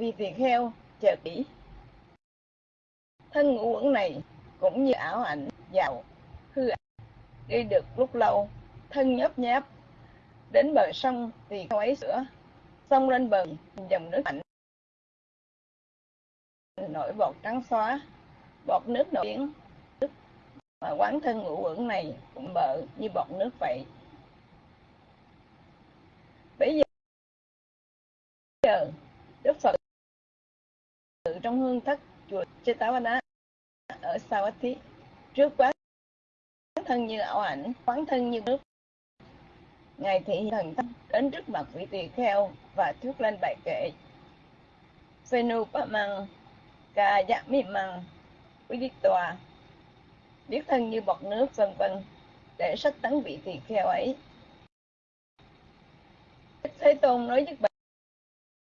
vì tiền heo, chờ kỹ thân ngũ uẩn này cũng như ảo ảnh giàu hư ảnh. đi được lúc lâu, thân nhấp nháp. Đến bờ sông thì không ấy sữa, xông lên bờ, dòng nước mạnh nổi bọt trắng xóa, bọt nước nổi tiếng. Mà quán thân ngũ uẩn này cũng bợ như bọt nước vậy. Bây giờ, đức phật trong hương thất chùa Chetavana ở Savatthi trước quán thân như ảo ảnh, quán thân như nước. Ngài thị thần thân đến trước mặt vị tỳ kheo và thuyết lên bài kệ. Phenu bá măng Ca Dạ Mi Măng Tòa biết thân như bọt nước, vân vân, để sách tấn vị tỳ kheo ấy. Thế Tôn nói với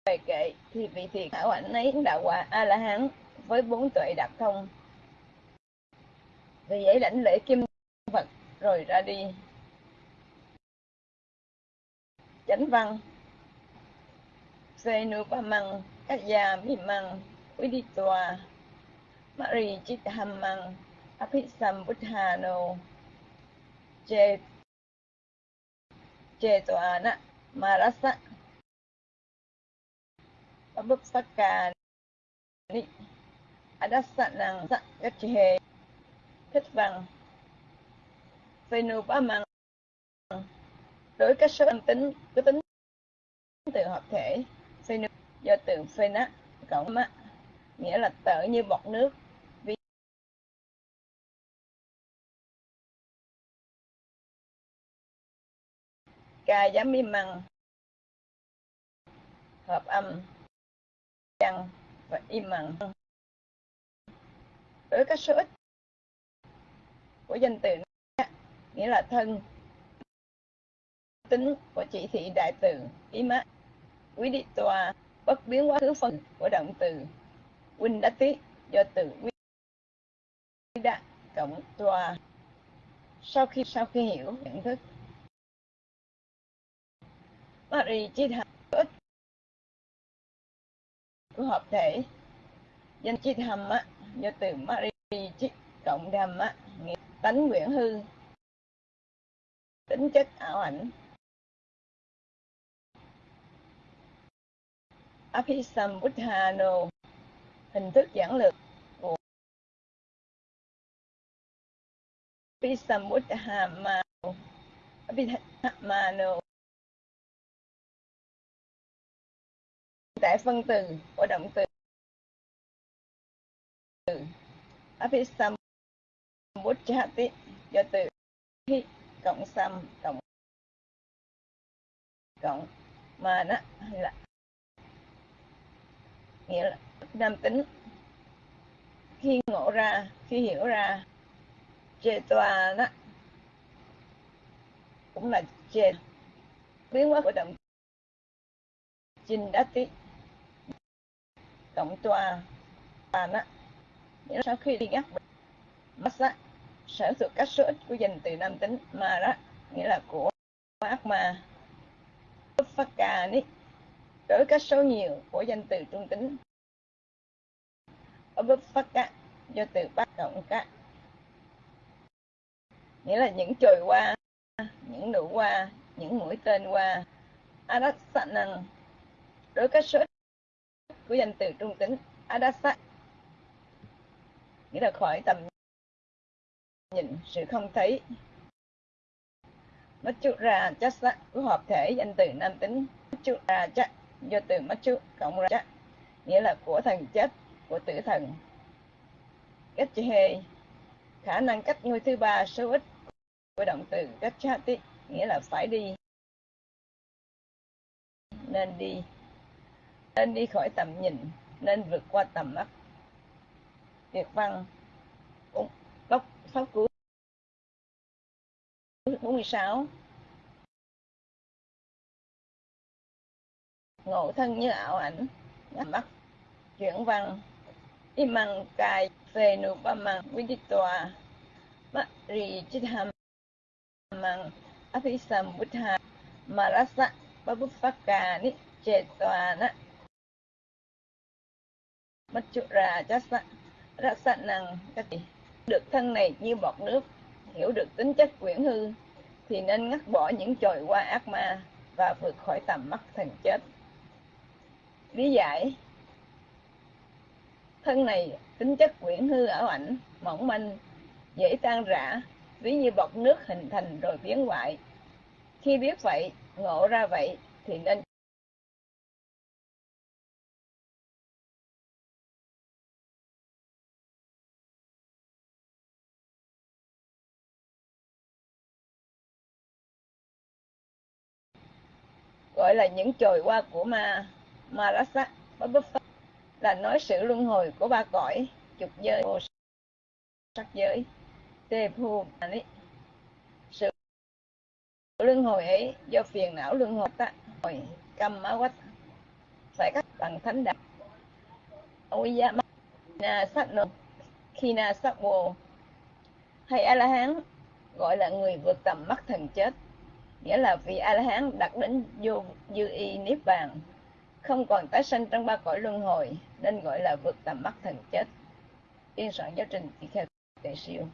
bài kệ thì vị tỳ hảo ảnh ấy đã quả a la hán với bốn tuệ đạt thông. Vì vậy lãnh lễ kim phật rồi ra đi. Chánh văn. Senupamang Kaya Mimang Viditwa Mari Chithamang Abhisambuddhano Che Che Tòa Na Marasa Abhupsaka Ni Adasanang Sakyache thích ba Phenupamang đối các số âm tính, cứ tính từ hợp thể. Phenu do từ phena cộng mắt nghĩa là tở như bọt nước. Vì ca giám mi măng hợp âm chăng và im lặng. đối các số ít của danh từ nghĩa là thân, tính của chỉ thị đại từ, ý má, quý đi tòa, bất biến quá khứ phần của động từ, huynh đã tiết do từ quý đã cộng tòa sau khi sau khi hiểu nhận thức Mari chi tham của hợp thể. Danh chi tham á, do từ Mari cộng đam á, nghĩa tánh nguyện hư. Tính chất ảo ảnh. Abhisambuddhano hình thức giảng lược của Abhisambuddhamano Abhisamano tại phân từ của động từ Abhisam do từ hi cộng sam cộng cộng mà nó là nghĩa là nam tính. Khi ngộ ra, khi hiểu ra, chê tòa nó cũng là chê. Biến hóa của động chinh đá tí tổng tòa. Bàn á nghĩa sau khi đi ngắt massa sở thuộc các số ít của danh từ nam tính mà đó nghĩa là của ác mà phát cà ní đối các số nhiều của danh từ trung tính. Ở bức phát do từ bắt động các nghĩa là những chồi qua những nụ qua những mũi tên qua adasanan đối các số của danh từ trung tính adasa. Nghĩa là khỏi tầm nhìn, sự không thấy. Mất chút ra của hợp thể danh từ nam tính. Chút ra chắc do từ Machu, cộng ra chắc nghĩa là của thần chết, của tử thần. Cách khả năng cách ngôi thứ ba số ít của động từ cách nghĩa là phải đi. Nên đi nên đi khỏi tầm nhìn, nên vượt qua tầm mắt. Việt văn góc pháp cú 46 ngộ thân như ảo ảnh mắt. Chuyển văn imang cài phê nụ ba mang viditòa mắt rì chít hàm mang apisam buddha marasa babuphaka ni chetwana Machura rất Rasa năng. Các gì? Được thân này như bọt nước, hiểu được tính chất quyển hư, thì nên ngắt bỏ những chồi qua ác ma và vượt khỏi tầm mắt thần chết. Lý giải. Thân này, tính chất quyển hư ở ảnh, mỏng manh, dễ tan rã, ví như bọt nước hình thành rồi biến hoại. Khi biết vậy, ngộ ra vậy, thì nên gọi là những chồi hoa của ma, Marasa. Là nói sự luân hồi của ba cõi chục giới, vô sắc giới. Tê phu sự luân hồi ấy do phiền não luân hồi ta hồi cầm má quách phải cắt bằng thánh đạo. Oya na sát nô. Khi na sát vô hay a la hán gọi là người vượt tầm mắt thần chết nghĩa là vị a la hán đặt đến vô dư y niết bàn, không còn tái sanh trong ba cõi luân hồi, nên gọi là vượt tầm mắt thần chết. Biên soạn giáo trình tỳ kheo tề siêu.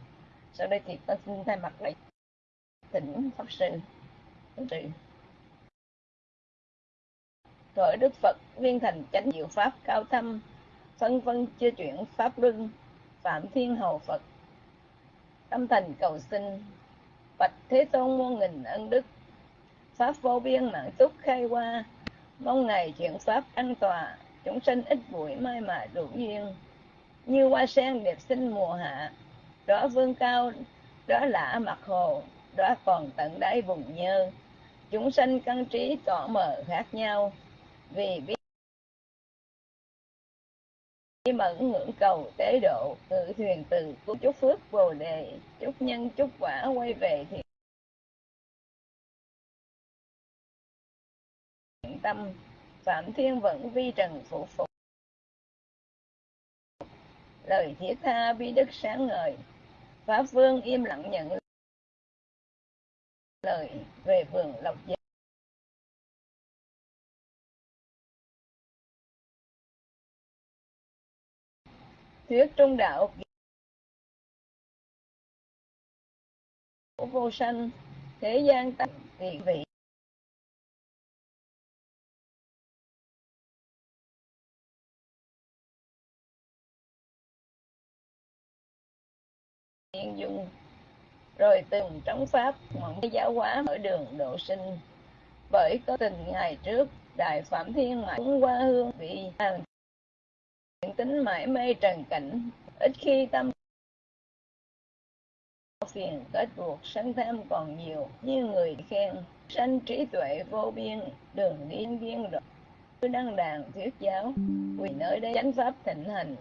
Sau đây thì tôi xin thay mặt đại tỉnh pháp sư từ rồi đức phật viên thành chánh diệu pháp cao thâm, phân vân chưa chuyển pháp luân, phạm thiên hầu phật. Tâm thành cầu xin, bạch thế tôn muôn nghìn ân đức pháp vô biên mạng túc khai qua mong ngày chuyển pháp an tòa, chúng sinh ít bụi mai mà đủ duyên. Như hoa sen đẹp xinh mùa hạ đó vương cao đó lạ mặt hồ đó còn tận đáy vùng nhơ. Chúng sanh căn trí tỏ mờ khác nhau, vì biết mẫn ngưỡng cầu tế độ, tự thuyền từ của chúc phước bồ đề. Chúc nhân, chúc quả quay về thì tâm, phạm thiên vẫn vi trần phụ phục. Lời thiết tha bi đức sáng ngời, pháp vương im lặng nhận lời về vườn lộc giác thuyết trung đạo của vô sanh, thế gian tăng vị vị. Thiên dung rồi từng trống pháp mộng giáo hóa mở đường độ sinh. Bởi có tình ngày trước, đại phạm thiên mãi qua hương vị hàng tính mãi mê trần cảnh, ít khi tâm phiền, kết buộc sân tham còn nhiều như người khen. Sanh trí tuệ vô biên, đường điên biên độ đăng đàn thuyết giáo vì nơi đây chánh pháp thịnh hành.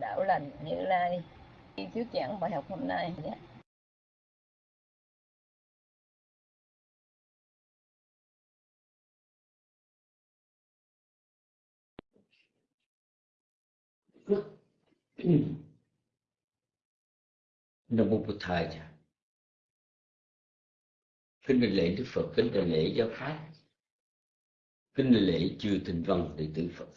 Đạo lành như lai. Khi thuyết giảng bài học hôm nay. Nhé Nam mô Bụt Thầy Kính lễ Đức Phật, kính đại lễ giáo pháp, kính đại lễ chư thịnh văn đệ tử Phật.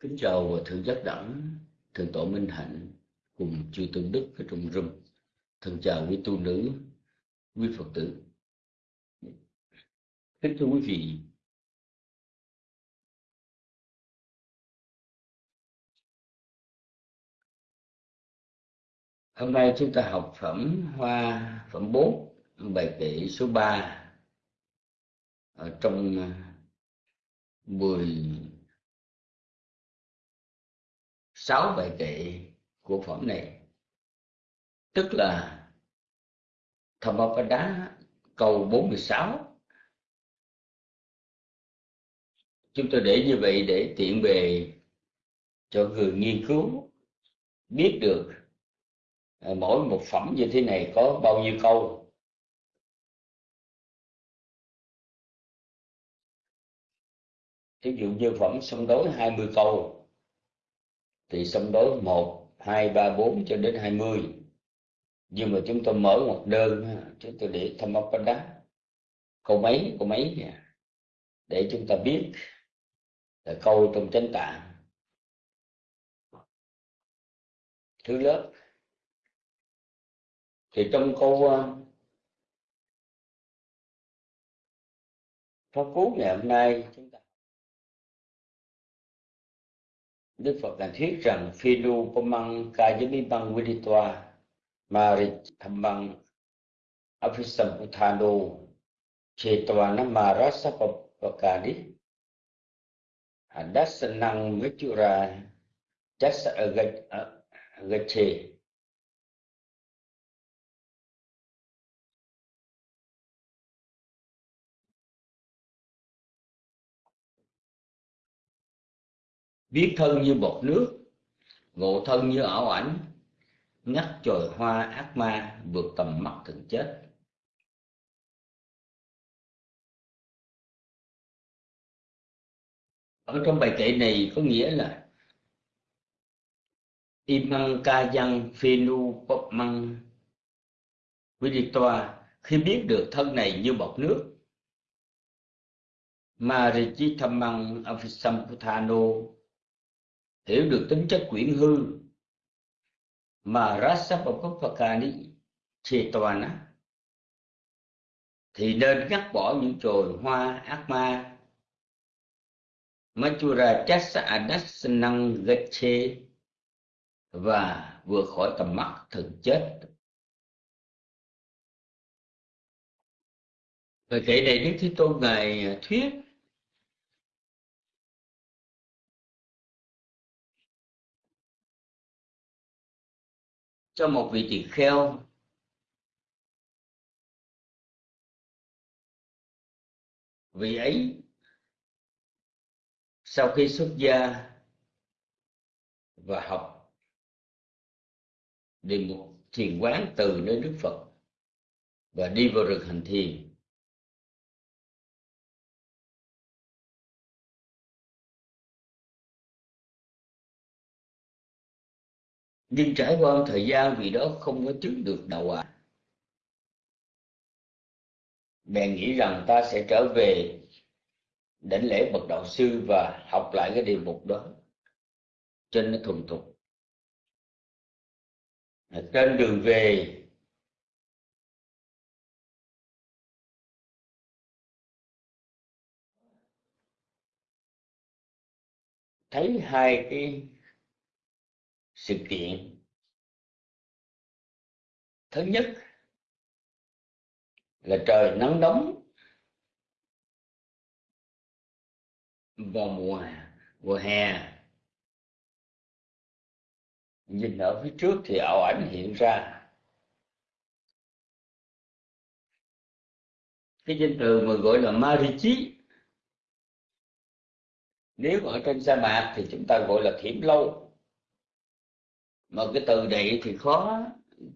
Kính chào và Thượng Giác Đẳng, Thượng Tổ Minh Hạnh cùng chư Tôn Đức ở trong room. Thân chào quý tu nữ, quý Phật tử. Kính thưa quý vị, Hôm nay chúng ta học phẩm Hoa phẩm 4, bài kệ số 3 ở trong ờ, 10 sáu bài kệ của phẩm này. Tức là Dhammapada câu 46. Chúng tôi để như vậy để tiện bề cho người nghiên cứu biết được à, mỗi một phẩm như thế này có bao nhiêu câu ví dụ như phẩm sông đối 20 câu thì sông đối một 2, 3, 4 cho đến 20 nhưng mà chúng tôi mở một đơn chúng tôi để Thammapada câu mấy câu mấy để chúng ta biết là câu trong chánh tạng. Thứ lớp. Thì trong câu ờ, pháp cú ngày hôm nay chúng ta Đức Phật đã thuyết rằng phi nu pamang kajami bang viditwa marit thamang afisamputano chetwana marasa pakadi adasanang mechura chasa agache biết thân như bọt nước, ngộ thân như ảo ảnh, ngắt chồi hoa ác ma vượt tầm mắt thường chết. Ở trong bài kệ này có nghĩa là imang ca văn phinu pop măng toa khi biết được thân này như bọt nước Marichi Thamang Avisamputano hiểu được tính chất quyển hư mà Rasapapapakani Chetavana thì nên cắt bỏ những chồi hoa ác ma Machura Chasa Adasanang Gache và vượt khỏi tầm mắt thực chết. Về kể này Đức Thế Tôn Ngài thuyết cho một vị tỳ kheo. Vị ấy, sau khi xuất gia và học, đi một thiền quán từ nơi Đức Phật và đi vào rừng hành thiền nhưng trải qua thời gian vì đó không có chứng được đạo quả. Bèn nghĩ rằng ta sẽ trở về đảnh lễ bậc đạo sư và học lại cái đề mục đó trên nó thuần thục. Trên đường về, thấy hai cái sự kiện. Thứ nhất là trời nắng nóng vào mùa mùa hè. Nhìn ở phía trước thì ảo ảnh hiện ra. Cái danh từ mà gọi là marichi, nếu ở trên sa mạc thì chúng ta gọi là thiểm lâu mà cái từ này thì khó,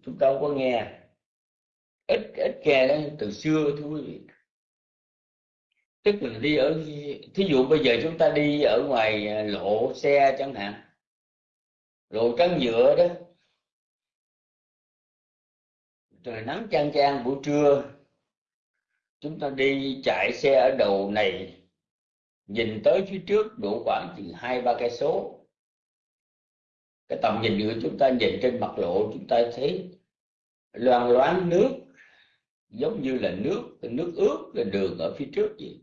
chúng ta không có nghe. Ít ít nghe đó, từ xưa thưa quý vị. Tức là đi ở, thí dụ bây giờ chúng ta đi ở ngoài lộ xe chẳng hạn, lộ trắng nhựa đó. Trời nắng chang chang buổi trưa, chúng ta đi chạy xe ở đầu này, nhìn tới phía trước độ khoảng chừng hai ba cây số cái tầm nhìn của chúng ta nhìn trên mặt lộ, chúng ta thấy loang loáng nước, giống như là nước nước ướt, là đường ở phía trước gì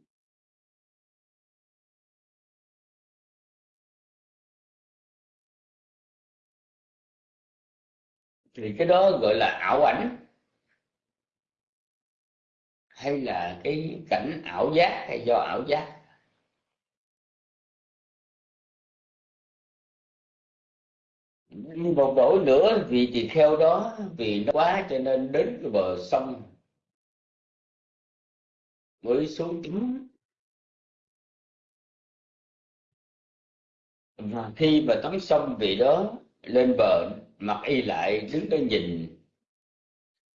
thì cái đó gọi là ảo ảnh, hay là cái cảnh ảo giác, hay do ảo giác. Một đổi nữa vì thì theo đó, vì nó quá cho nên đến cái bờ sông. Mới xuống tắm và khi mà tắm xong vị đó, lên bờ mặc y lại đứng đó nhìn.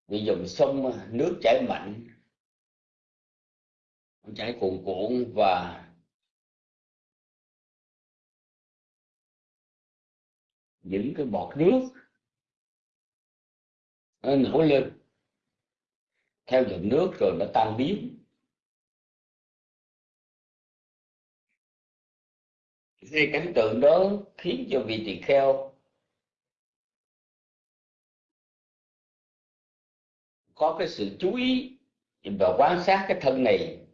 Vì dòng sông, nước chảy mạnh. Chảy cuồn cuộn và những cái bọt nước nó nổi lên, theo dòng nước rồi nó tan biến. Thì cảnh tượng đó khiến cho vị tỳ kheo có cái sự chú ý và quan sát cái thân này.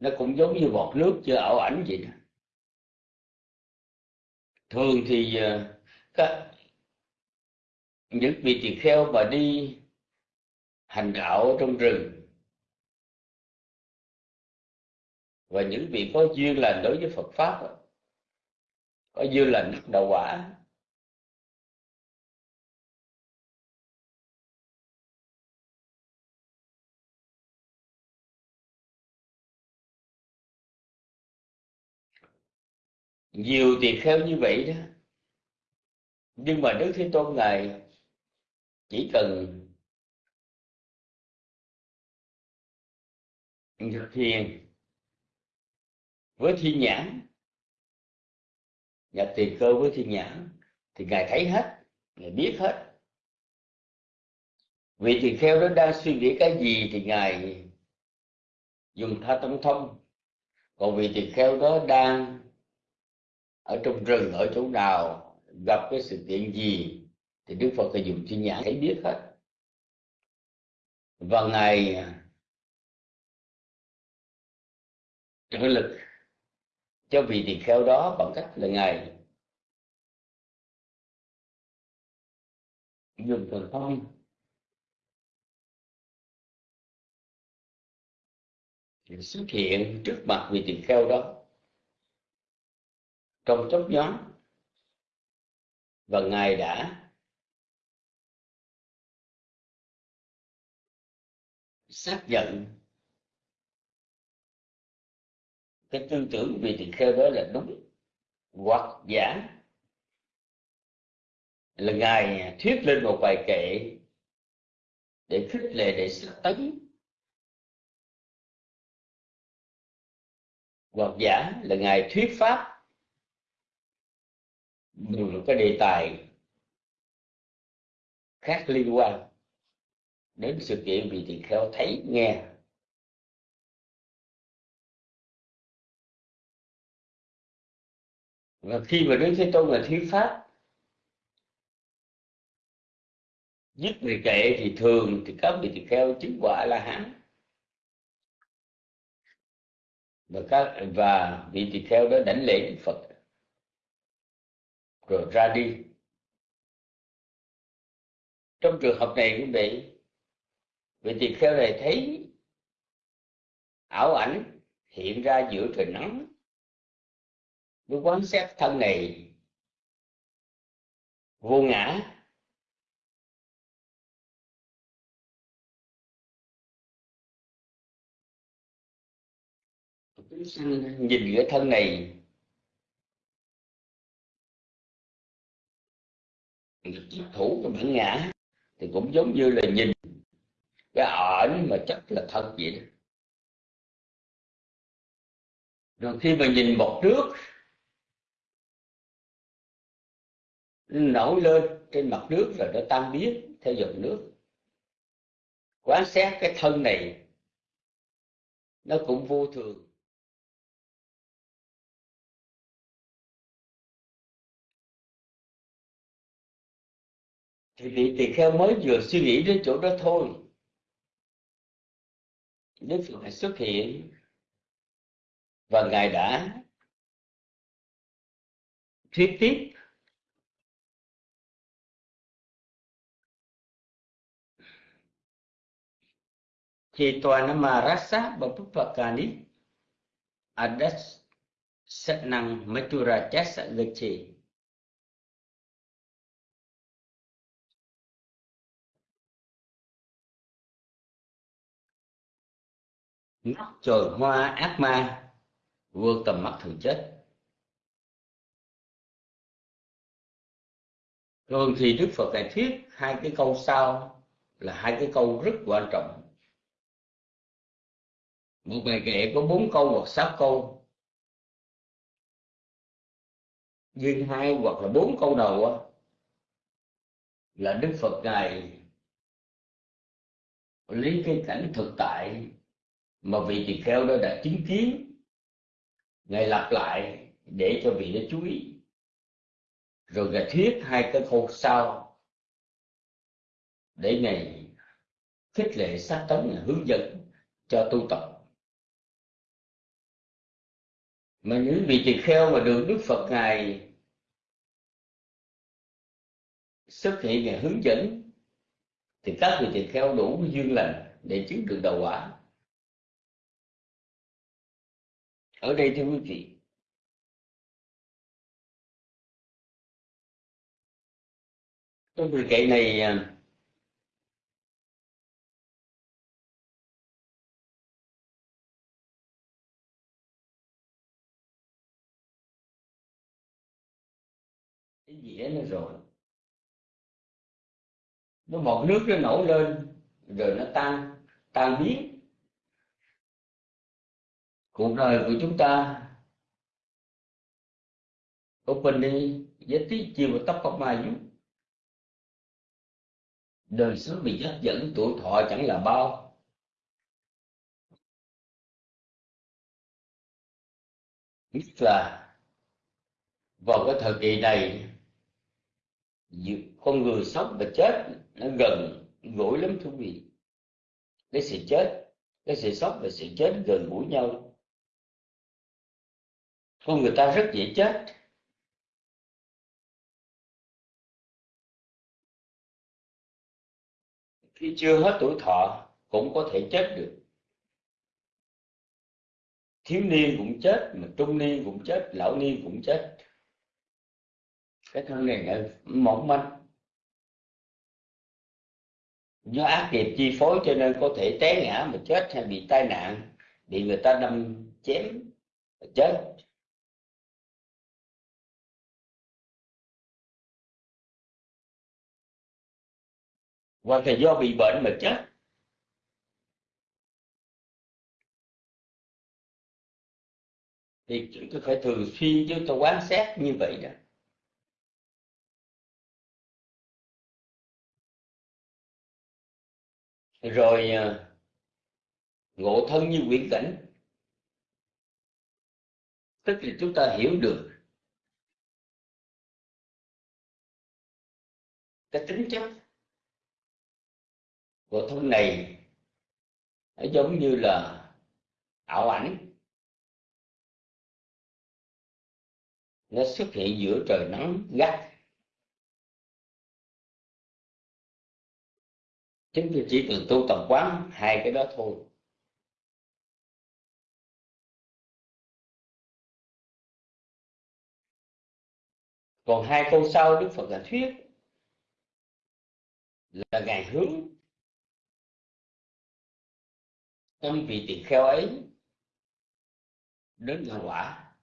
Nó cũng giống như bọt nước chưa ảo ảnh vậy đó thường thì ờ, các những vị tỳ kheo mà đi hành đạo trong rừng và những vị có duyên lành đối với Phật pháp có duyên lành đắc đạo quả nhiều tỳ kheo như vậy đó. Nhưng mà đức thế tôn ngài chỉ cần thực thiền với thiên nhãn, nhập tiền cơ với thiên nhãn, thì ngài thấy hết, ngài biết hết. Vị tỳ kheo đó đang suy nghĩ cái gì thì ngài dùng tha tâm thông. Còn vị tỳ kheo đó đang ở trong rừng, ở chỗ nào gặp cái sự kiện gì thì đức phật phải dùng chi nhãn thấy biết hết. Và ngài trợ lực, cho vị tỳ kheo đó bằng cách là ngài dùng thần thông. Xuất hiện trước mặt vị tỳ kheo đó trong chốc nhóm. Và ngài đã xác nhận cái tư tưởng vị tỳ kheo đó là đúng hoặc giả. Là ngài thuyết lên một bài kệ để khích lệ, để xác tấn hoặc giả. Là ngài thuyết pháp một cái đề tài khác liên quan đến sự kiện vị tỳ kheo thấy nghe. Và khi mà đức thế tôn là thuyết pháp dứt về kệ thì thường thì các vị tỳ kheo chứng quả là hán. Và các, và vị tỳ kheo đó đảnh lễ đức phật rồi ra đi. Trong trường hợp này quý vị vị tỳ kheo này thấy ảo ảnh hiện ra giữa trời nắng. Với quán xét thân này vô ngã. Chúng sanh nhìn giữa thân này. Thủ cái bản ngã thì cũng giống như là nhìn cái ẩn mà chắc là thật vậy đó. Rồi khi mà nhìn một nước nổi lên trên mặt nước rồi nó tan biến theo dòng nước. Quán xét cái thân này, nó cũng vô thường. Thì vị tỳ kheo mới vừa suy nghĩ đến chỗ đó thôi. Đức phật phải xuất hiện, và ngài đã thuyết tiếp thì toàn mà rasa bapupakani adas satnang matura chasa gachi mắt trời hoa, ác ma, vượt tầm mắt thường chết. Thường thì đức phật lại thuyết hai cái câu sau là hai cái câu rất quan trọng. Một bài kệ có bốn câu hoặc sáu câu. Nhưng hai hoặc là bốn câu đầu á, là đức phật ngài lấy cái cảnh thực tại mà vị tỳ kheo đó đã chứng kiến. Ngài lặp lại để cho vị đó chú ý. Rồi ngài thuyết hai cái câu sau. Để ngài khích lệ sát tấn hướng dẫn cho tu tập. Mà những vị tỳ kheo mà được đức phật ngài xuất hiện, ngài hướng dẫn, thì các vị tỳ kheo đủ duyên lành để chứng được đầu quả. Ở đây thưa quý vị trong thời kệ này à, cái dĩa nó rồi. Nó một nước nó nổi lên, rồi nó tan tan biến cuộc đời của chúng ta open đi với tí chiều và tóc bọc mai giúp đời sống bị hấp dẫn tuổi thọ chẳng là bao. Nhất là vào cái thời kỳ này, con người sống và chết nó gần gũi lắm thú vị. Cái sự chết, cái sự sống và sự chết gần gũi nhau con người ta rất dễ chết. Khi chưa hết tuổi thọ, cũng có thể chết được. Thiếu niên cũng chết, mà trung niên cũng chết, lão niên cũng chết. Cái thân này là mỏng manh. Do ác nghiệp chi phối cho nên có thể té ngã mà chết hay bị tai nạn, bị người ta đâm chém mà chết. Hoặc là do bị bệnh mà chết. Thì chúng tôi phải thường xuyên chúng tôi quán xét như vậy đó. Rồi à, ngộ thân như quyển cảnh. Tức là chúng ta hiểu được cái tính chất của thân này nó giống như là ảo ảnh. Nó xuất hiện giữa trời nắng gắt. Chúng tôi chỉ cần tu tập quán, hai cái đó thôi. Còn hai câu sau đức phật đã thuyết là ngài hướng tâm vị tỳ kheo ấy đến là quả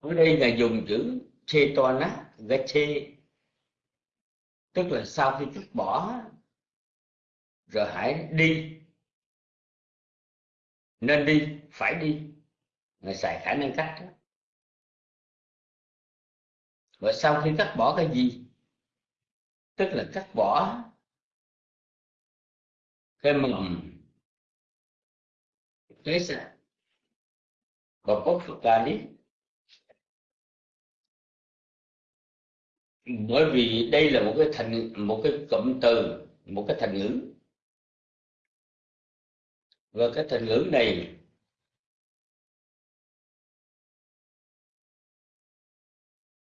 ở đây là dùng chữ chetona gache tức là sau khi cắt bỏ, rồi hãy đi nên đi, phải đi người xài khả năng cách đó và sau khi cắt bỏ cái gì? Tức là cắt bỏ cái mầm cái sạch và bốc phật ca lý bởi vì đây là một cái thành, một cái cụm từ, một cái thành ngữ. Và cái thành ngữ này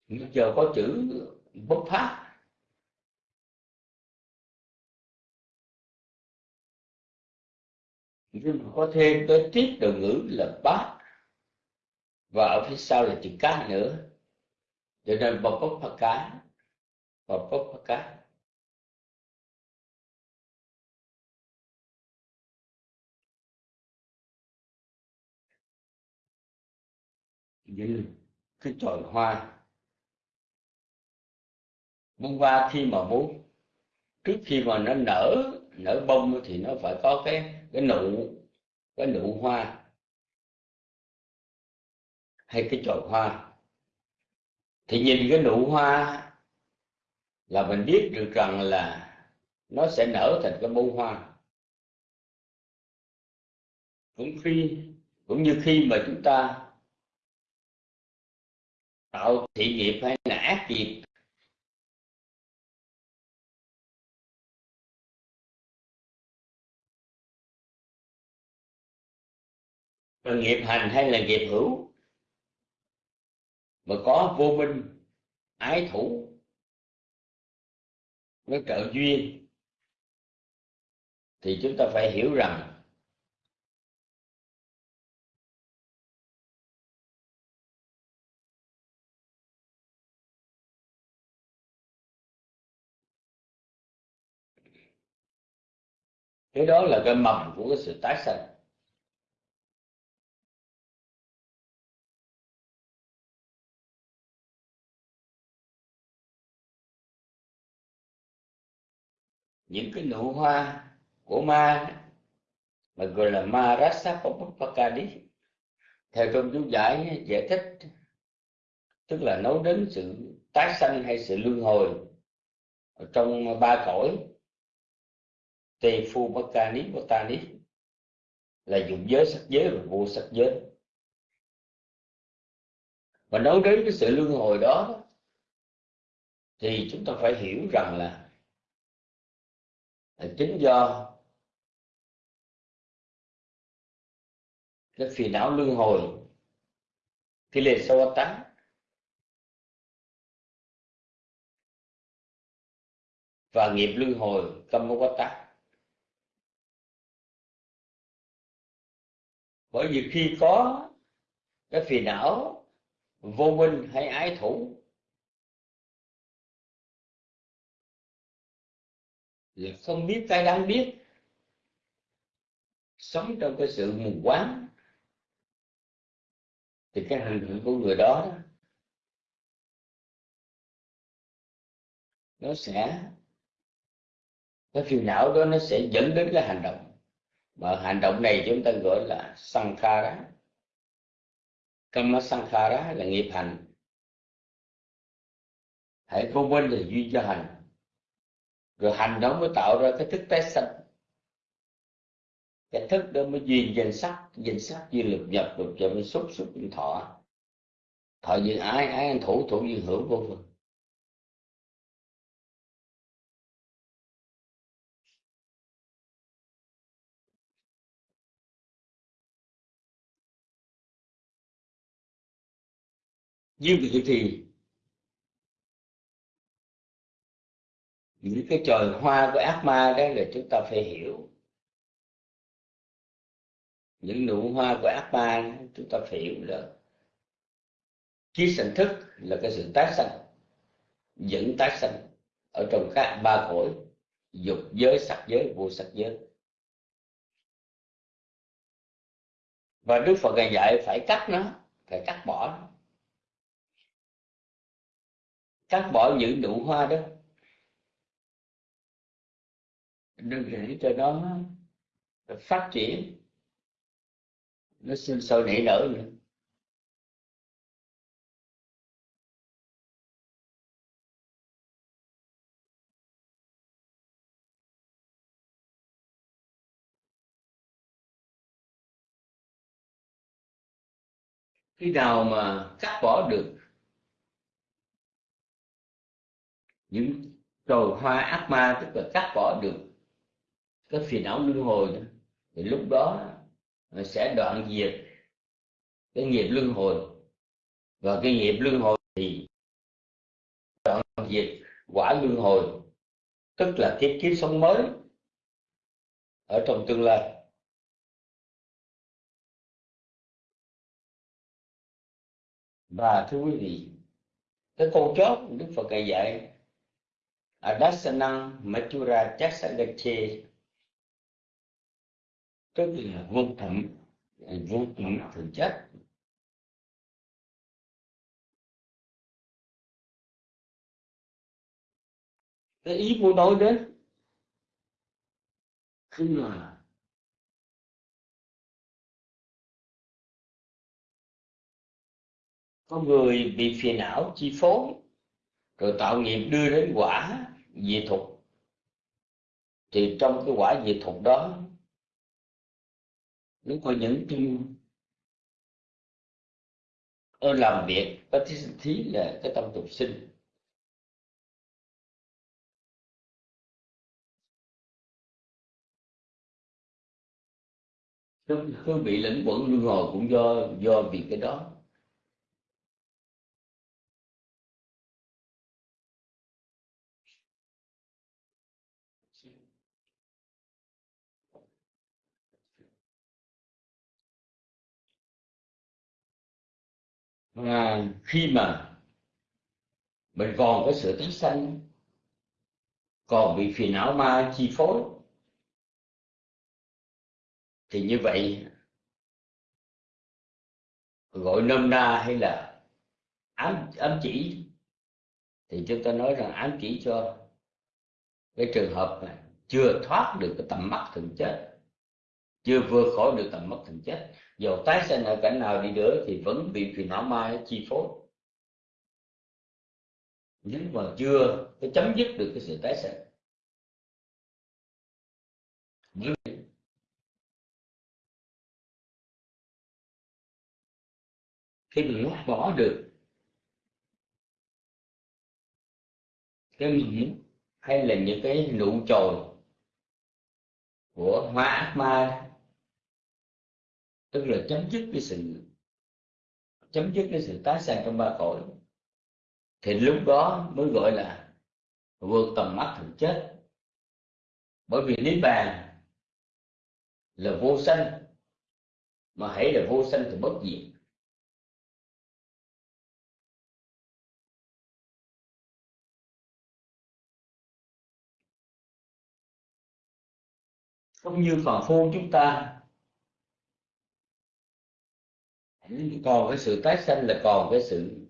bây giờ có chữ bất phát nhưng mà có thêm cái tiết từ ngữ là bát. Và ở phía sau là chữ cá nữa. Cho nên bậc bất phật cá và bất phật cá. Như cái tròi hoa bông hoa khi mà muốn, trước khi mà nó nở nở bông thì nó phải có cái cái nụ cái nụ hoa hay cái chồi hoa. Thì nhìn cái nụ hoa là mình biết được rằng là nó sẽ nở thành cái bông hoa. Cũng khi, cũng như khi mà chúng ta tạo thị nghiệp hay là ác nghiệp là nghiệp hành hay là nghiệp hữu? Mà có vô minh, ái thủ nó trợ duyên, thì chúng ta phải hiểu rằng cái đó là cái mầm của cái sự tái sanh. Những cái nụ hoa của ma mà gọi là ma rasa papakadi theo trong chú giải giải thích, tức là nói đến sự tái sanh hay sự luân hồi trong ba cõi tê phu ta ni là dụng giới, sắc giới và vô sắc giới. Và nói đến cái sự luân hồi đó, thì chúng ta phải hiểu rằng là là chính do cái phiền não luân hồi, cái lệ sâu tánh. Và nghiệp luân hồi tâm quá tắc bởi vì khi có cái phiền não vô minh hay ái thủ là không biết cái đáng biết. Sống trong cái sự mù quáng. Thì cái hành động của người đó nó sẽ, cái phiền não đó nó sẽ dẫn đến cái hành động. Mà hành động này chúng ta gọi là sankhara kama sankhara là nghiệp hành. Hãy không quên là duy cho hành rồi hành đó mới tạo ra cái thức tái sanh. Cái thức đó mới duyên danh sắc danh sắc duyên lực nhập được cho mới xúc xúc duyên thọ. Thọ duyên ái ái anh thủ thủ duyên hưởng vô vân như vậy thì những cái trời hoa của ác ma đó là chúng ta phải hiểu. Những nụ hoa của ác ma chúng ta phải hiểu là trí sanh thức là cái sự tái sanh, dẫn tái sanh ở trong các ba cõi, dục giới, sắc giới, vô sắc giới. Và đức phật ngài dạy phải cắt nó, phải cắt bỏ nó. Cắt bỏ những nụ hoa đó đừng để cho nó phát triển. Nó sinh sôi nảy nở nữa khi nào mà cắt bỏ được những trồi hoa ác ma, tức là cắt bỏ được cái phiền não luân hồi đó, thì lúc đó sẽ đoạn diệt cái nghiệp luân hồi. Và cái nghiệp luân hồi thì đoạn diệt quả luân hồi. Tức là thiết kiếp sống mới ở trong tương lai. Và thưa quý vị cái câu chót đức phật ngài dạy adasanang matura chasagache tức là vô tận vô tận thực chất. Cái ý muốn nói đến khi mà có người bị phiền não chi phối, rồi tạo nghiệp đưa đến quả diệt thục thì trong cái quả diệt thục đó nếu có những cái ở làm việc có thí, thí là cái tâm tục sinh. Cứ, cứ bị lẫn quẩn luân hồi cũng do do vì cái đó. À, khi mà mình còn có sự tái sanh còn bị phiền não ma chi phối thì như vậy gọi nôm na hay là ám ám chỉ thì chúng ta nói rằng ám chỉ cho cái trường hợp này chưa thoát được cái tầm mắt thường chết chưa vượt khỏi được tầm mắt thành chết. Dầu tái sinh ở cảnh nào đi nữa thì vẫn bị phiền não ma chi phối. Nhưng mà chưa cái chấm dứt được cái sự tái sinh khi mình lót bỏ được cái mình hay là những cái nụ chồi của hoa ác ma tức là chấm dứt cái sự, chấm dứt cái sự tái sanh trong ba cõi. Thì lúc đó mới gọi là vượt tầm mắt thực chết bởi vì niết bàn là vô sanh, mà hãy là vô sanh thì bất diệt. Không như phàm phu chúng ta còn cái sự tái sanh là còn cái sự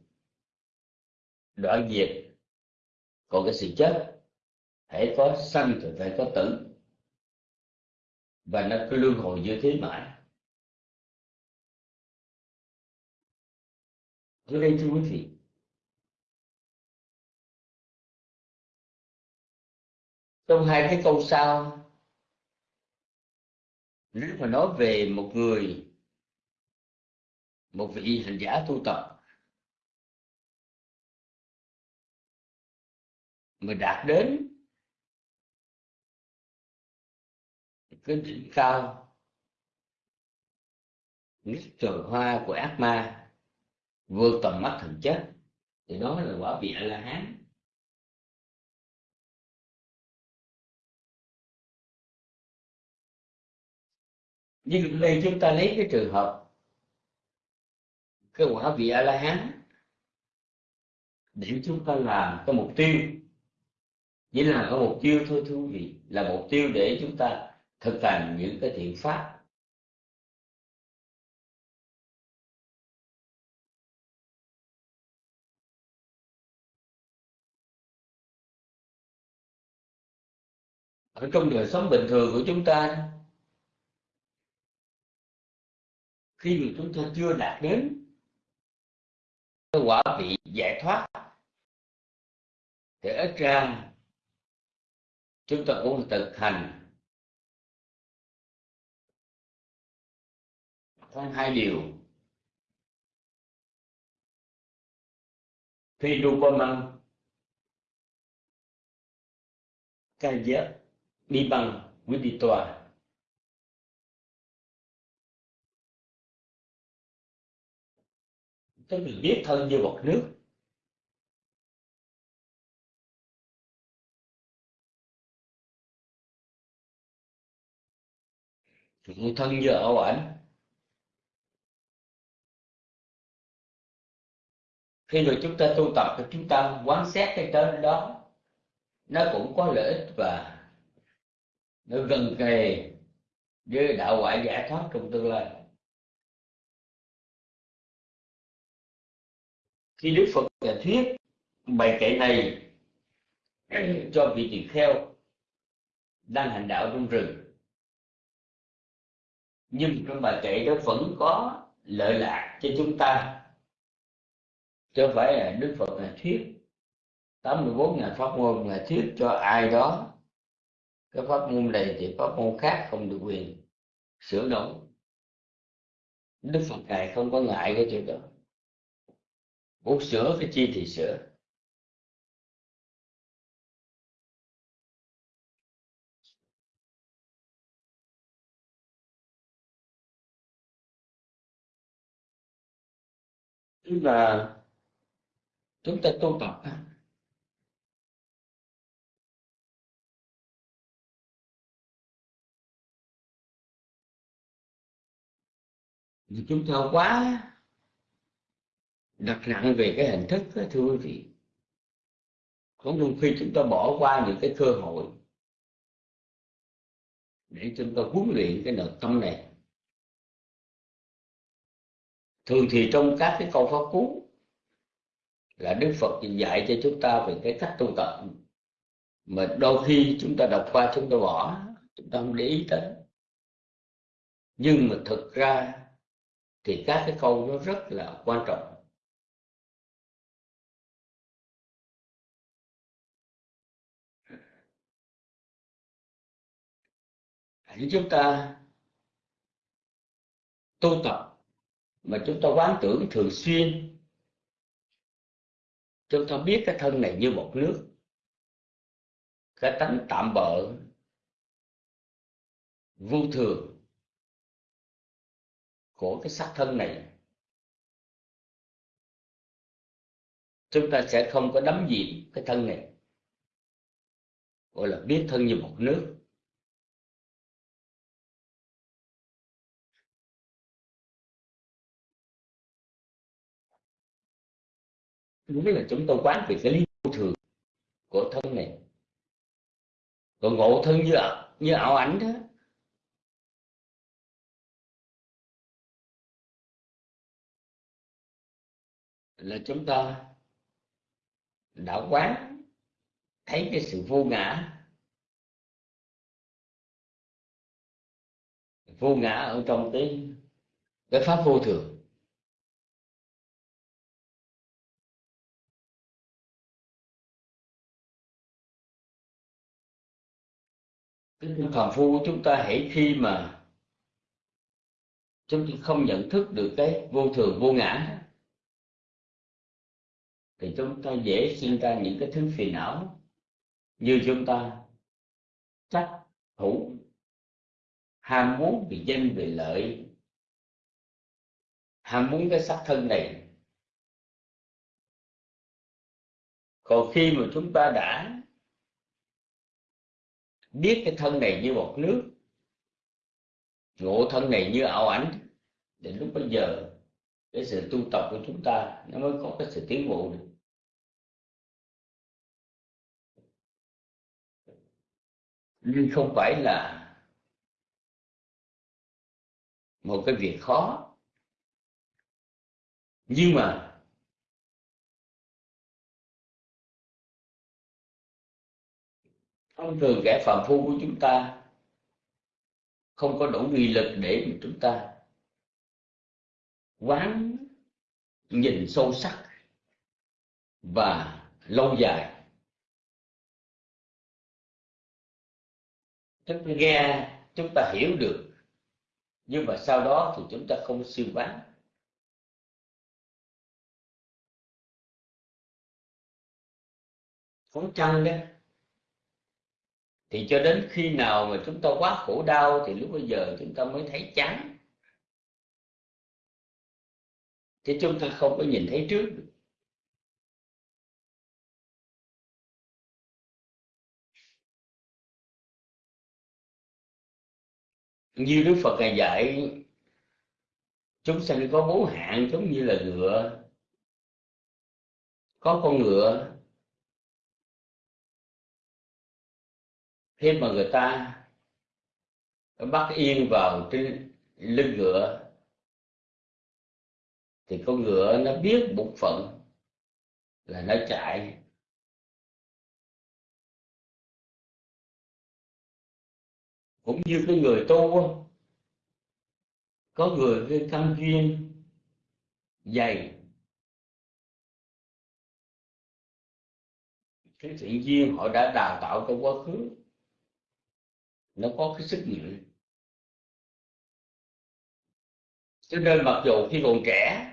đoạn diệt. Còn cái sự chết hãy có sanh thì phải có tử. Và nó cứ luân hồi như thế mãi. Dưới đây thưa quý vị, Trong hai cái câu sau, Nếu mà nói về một người một vị hành giả tu tập. Mà đạt đến cái đỉnh cao, nhất trời hoa của ác ma, vượt tầm mắt thần chất, thì đó là quả vị a la hán nhưng đây chúng ta lấy cái trường hợp cái quả vị a la hán để chúng ta làm cái mục tiêu. Chỉ là có mục tiêu thôi thú vị. Là mục tiêu để chúng ta thực hành những cái thiện pháp. Ở trong đời sống bình thường của chúng ta, khi mà chúng ta chưa đạt đến cái quả vị giải thoát. Thì ít ra, chúng ta cũng thực hành. Có hai điều. Phi dopamine ca giác đi cái mình biết thân như bọt nước. Thân như ảo ảnh. Khi rồi chúng ta tu tập thì chúng ta quán xét cái tên đó. Nó cũng có lợi ích và nó gần kề với đạo ngoại giải thoát trong tương lai. Khi đức phật giải thuyết bài kệ này cho vị tỳ kheo đang hành đạo trong rừng. Nhưng trong bài kệ đó vẫn có lợi lạc cho chúng ta. Chứ không phải là đức phật là thuyết. 84 ngàn pháp môn là thuyết cho ai đó. Cái pháp môn này thì pháp môn khác không được quyền sửa đổi. Đức phật ngài không có ngại cái chuyện đó muốn sửa cái chi thì sửa tức là chúng ta tu tập thì chúng ta quá đặt nặng về cái hình thức đó, thưa quý vị. Có đôi khi chúng ta bỏ qua những cái cơ hội để chúng ta huấn luyện cái nội tâm này. Thường thì trong các cái câu pháp cú là đức phật dạy cho chúng ta về cái cách tu tập. Mà đôi khi chúng ta đọc qua chúng ta bỏ chúng ta không để ý tới. Nhưng mà thực ra thì các cái câu nó rất là quan trọng. Hãy chúng ta tu tập. Mà chúng ta quán tưởng thường xuyên. Chúng ta biết cái thân này như một nước. Cái tánh tạm bợ. Vô thường của cái xác thân này. Chúng ta sẽ không có đắm gì cái thân này. Gọi là biết thân như một nước. Đúng là chúng tôi quán về cái lý vô thường của thân này. Còn ngộ thân như như ảo ảnh đó. Là chúng ta đã quán, thấy cái sự vô ngã. Vô ngã ở trong cái cái pháp vô thường. Cái phàm phu, chúng ta hãy khi mà chúng ta không nhận thức được cái vô thường, vô ngã thì chúng ta dễ sinh ra những cái thứ phiền não như chúng ta trách thủ ham muốn vì danh, vì lợi, ham muốn cái sắc thân này. Còn khi mà chúng ta đã biết cái thân này như một nước, ngộ thân này như ảo ảnh. Đến lúc bây giờ, cái sự tu tập của chúng ta nó mới có cái sự tiến bộ được. Nhưng không phải là một cái việc khó. Nhưng mà thông thường kẻ phàm phu của chúng ta không có đủ nghị lực để mà chúng ta quán nhìn sâu sắc và lâu dài. Chúng ta nghe chúng ta hiểu được, nhưng mà sau đó thì chúng ta không siêu quán. Có chăng đấy thì cho đến khi nào mà chúng ta quá khổ đau thì lúc bây giờ chúng ta mới thấy chán. Chứ chúng ta không có nhìn thấy trước được. Như đức phật ngài dạy, chúng sanh có bốn hạng giống như là ngựa, có con ngựa khi mà người ta bắt yên vào trên lưng ngựa. Thì con ngựa nó biết bụng phận là nó chạy. Cũng như cái người tu có người cái căn duyên dày. Cái thiện duyên họ đã đào tạo trong quá khứ nó có cái sức mạnh. Cho nên mặc dù khi còn trẻ,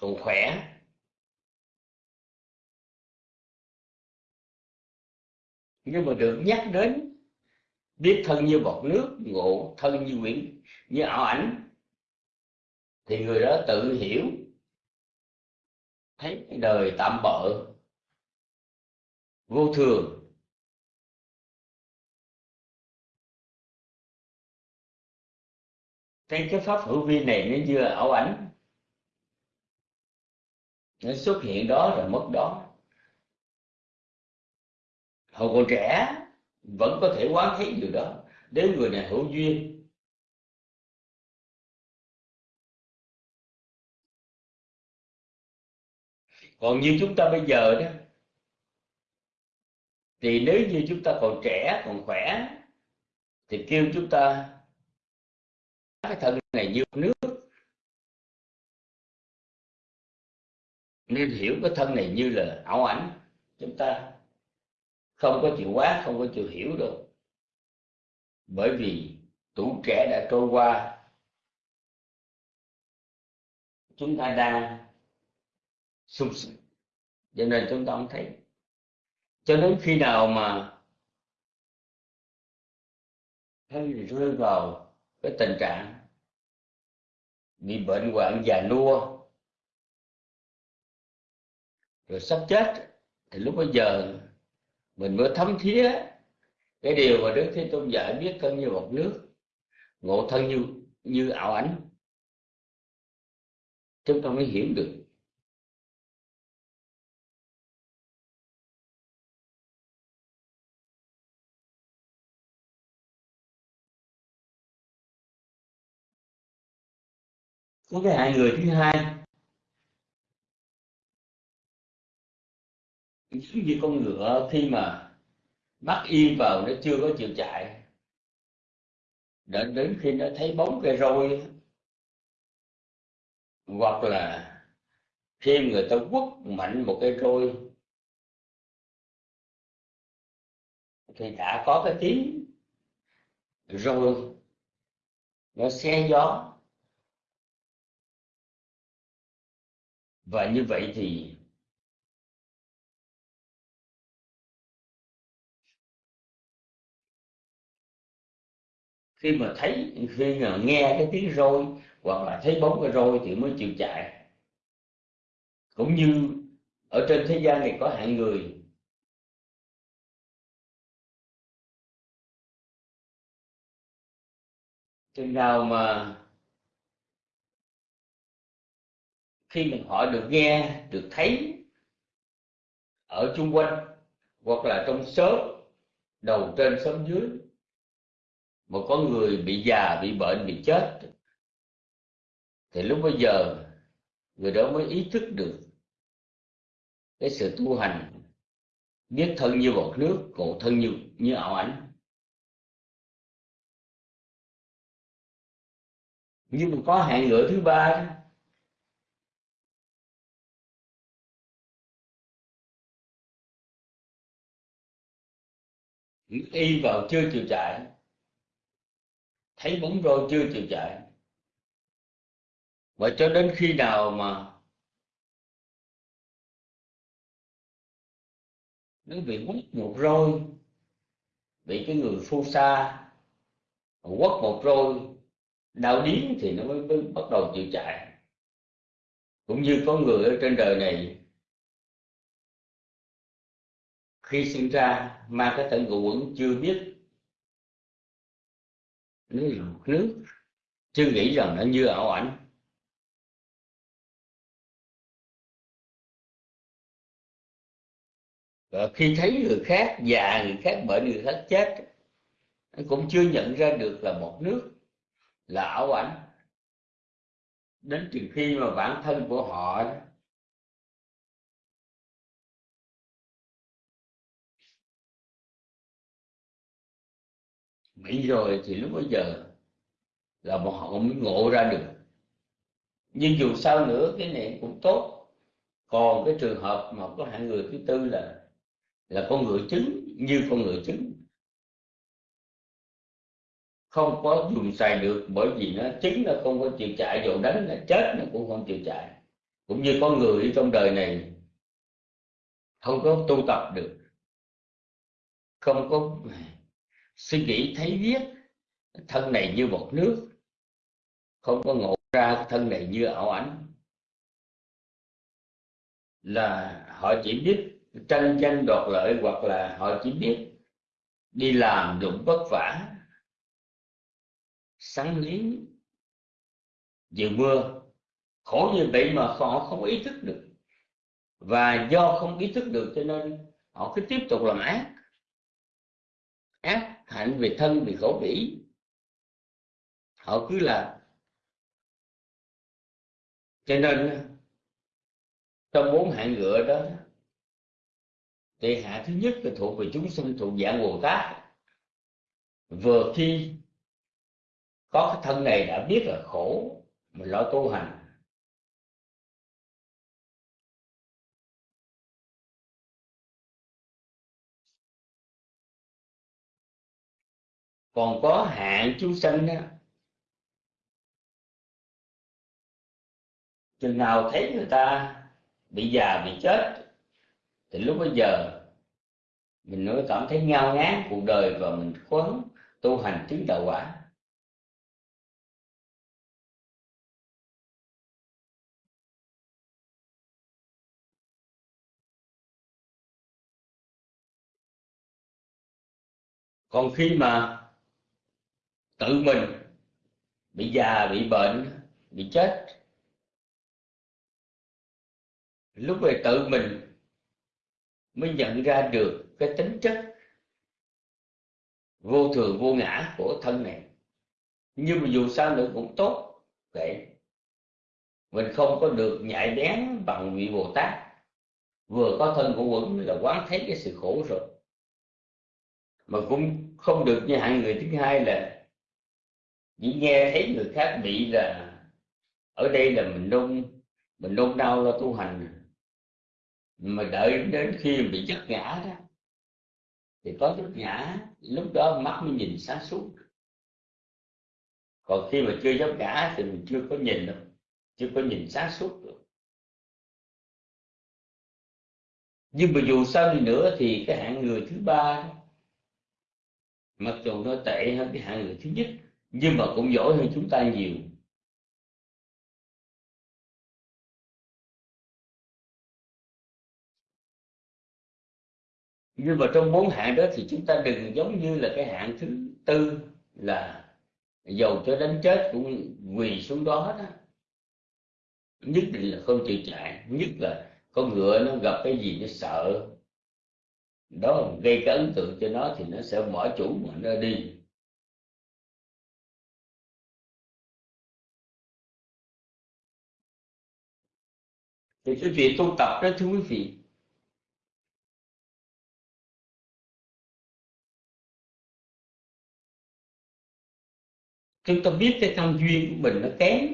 còn khỏe, nhưng mà được nhắc đến biết thân như bọt nước, ngộ thân như quyển như ảo ảnh, thì người đó tự hiểu, thấy đời tạm bợ, vô thường. Thấy cái pháp hữu vi này nó như ảo ảnh, nó xuất hiện đó rồi mất đó. Hồi còn trẻ, vẫn có thể quán thấy điều đó. Đến người này hữu duyên, còn như chúng ta bây giờ đó, thì nếu như chúng ta còn trẻ, còn khỏe, thì kêu chúng ta cái thân này như nước. Nên hiểu cái thân này như là ảo ảnh. Chúng ta không có chịu quá, không có chịu hiểu đâu. Bởi vì tuổi trẻ đã trôi qua. Chúng ta đang sung sướng. Cho nên chúng ta không thấy. Cho đến khi nào mà thấy rơi vào cái tình trạng bị bệnh hoạn già nua. Rồi sắp chết, thì lúc bây giờ mình mới thấm thía cái điều mà đức thế tôn dạy biết thân như một nước, ngộ thân như như ảo ảnh. Chúng ta mới hiểu được có cái hai người thứ hai. Giống như con ngựa khi mà bắt yên vào nó chưa có chịu chạy. Đến đến khi nó thấy bóng cây roi hoặc là khi người ta quất mạnh một cây roi, thì đã có cái tiếng. Rồi, nó xe gió. Và như vậy thì khi mà thấy, khi mà nghe cái tiếng roi hoặc là thấy bóng cái roi thì mới chịu chạy. Cũng như ở trên thế gian này có hạng người chừng nào mà khi mình họ được nghe, được thấy ở chung quanh, hoặc là trong xóm, đầu trên xóm dưới, mà có người bị già, bị bệnh, bị chết, thì lúc bây giờ người đó mới ý thức được cái sự tu hành biết thân như bọt nước, cổ thân như như ảo ảnh. Nhưng mà có hạng ngựa thứ ba y vào chưa chịu chạy. Thấy bóng roi chưa chịu chạy. Và cho đến khi nào mà nó bị quất một roi bị cái người phu sa quất một roi đau điếng thì nó mới, mới bắt đầu chịu chạy. Cũng như có người ở trên đời này khi sinh ra mang cái thân ngũ quẩn chưa biết nó là một nước chưa nghĩ rằng nó như ảo ảnh. Và khi thấy người khác già, người khác bệnh, người khác chết cũng chưa nhận ra được là một nước, là ảo ảnh. Đến từ khi mà bản thân của họ bị rồi thì lúc bây giờ là bọn họ mới ngộ ra được. Nhưng dù sao nữa, cái này cũng tốt. Còn cái trường hợp mà có hạng người thứ tư là là con ngựa trứng, như con ngựa trứng. Không có dùng xài được bởi vì nó trứng nó không có chịu chạy dù đánh nó chết nó cũng không chịu chạy. Cũng như con người trong đời này, không có tu tập được. Không có suy nghĩ thấy viết thân này như một nước. Không có ngộ ra, thân này như ảo ảnh. Là họ chỉ biết tranh danh đoạt lợi hoặc là họ chỉ biết đi làm đụng vất vả. Săn lý vừa mưa khổ như vậy mà họ không ý thức được. Và do không ý thức được cho nên họ cứ tiếp tục làm ác. Ác hạnh về thân vì khổ bỉ. Họ cứ là cho nên trong bốn hạng ngựa đó thì hạng thứ nhất là thuộc về chúng sinh thuộc dạng bồ tát. Vừa khi có cái thân này đã biết là khổ mình lo tu hành còn có hạn chúng sinh đó chừng nào thấy người ta bị già, bị chết, thì lúc bây giờ mình mới cảm thấy ngao ngán cuộc đời và mình quấn tu hành chứng đạo quả. Còn khi mà tự mình bị già, bị bệnh, bị chết. Lúc về tự mình mới nhận ra được cái tính chất vô thường, vô ngã của thân này. Nhưng mà dù sao nữa cũng tốt vậy. Mình không có được nhạy bén bằng vị bồ tát. Vừa có thân của quẩn là quán thấy cái sự khổ rồi. Mà cũng không được như hạng người thứ hai là chỉ nghe thấy người khác bị là ở đây là mình nôn mình nôn đau lo tu hành. Mà đợi đến khi bị chất ngã đó, thì có chất ngã, lúc đó mắt mới nhìn sáng suốt. Còn khi mà chưa chấp ngã thì mình chưa có nhìn được chưa có nhìn sáng suốt được. Nhưng mà dù sao đi nữa thì cái hạng người thứ ba mặc dù nó tệ hơn cái hạng người thứ nhất nhưng mà cũng giỏi hơn chúng ta nhiều. Nhưng mà trong bốn hạng đó thì chúng ta đừng giống như là cái hạng thứ tư là dầu cho đến chết cũng quỳ xuống đó đó nhất định là không chịu chạy, nhất là con ngựa nó gặp cái gì nó sợ. Đó, gây cái ấn tượng cho nó thì nó sẽ bỏ chủ mà nó đi. Thì cái việc tu tập đó, thưa quý vị, chúng ta biết cái căn duyên của mình nó kém,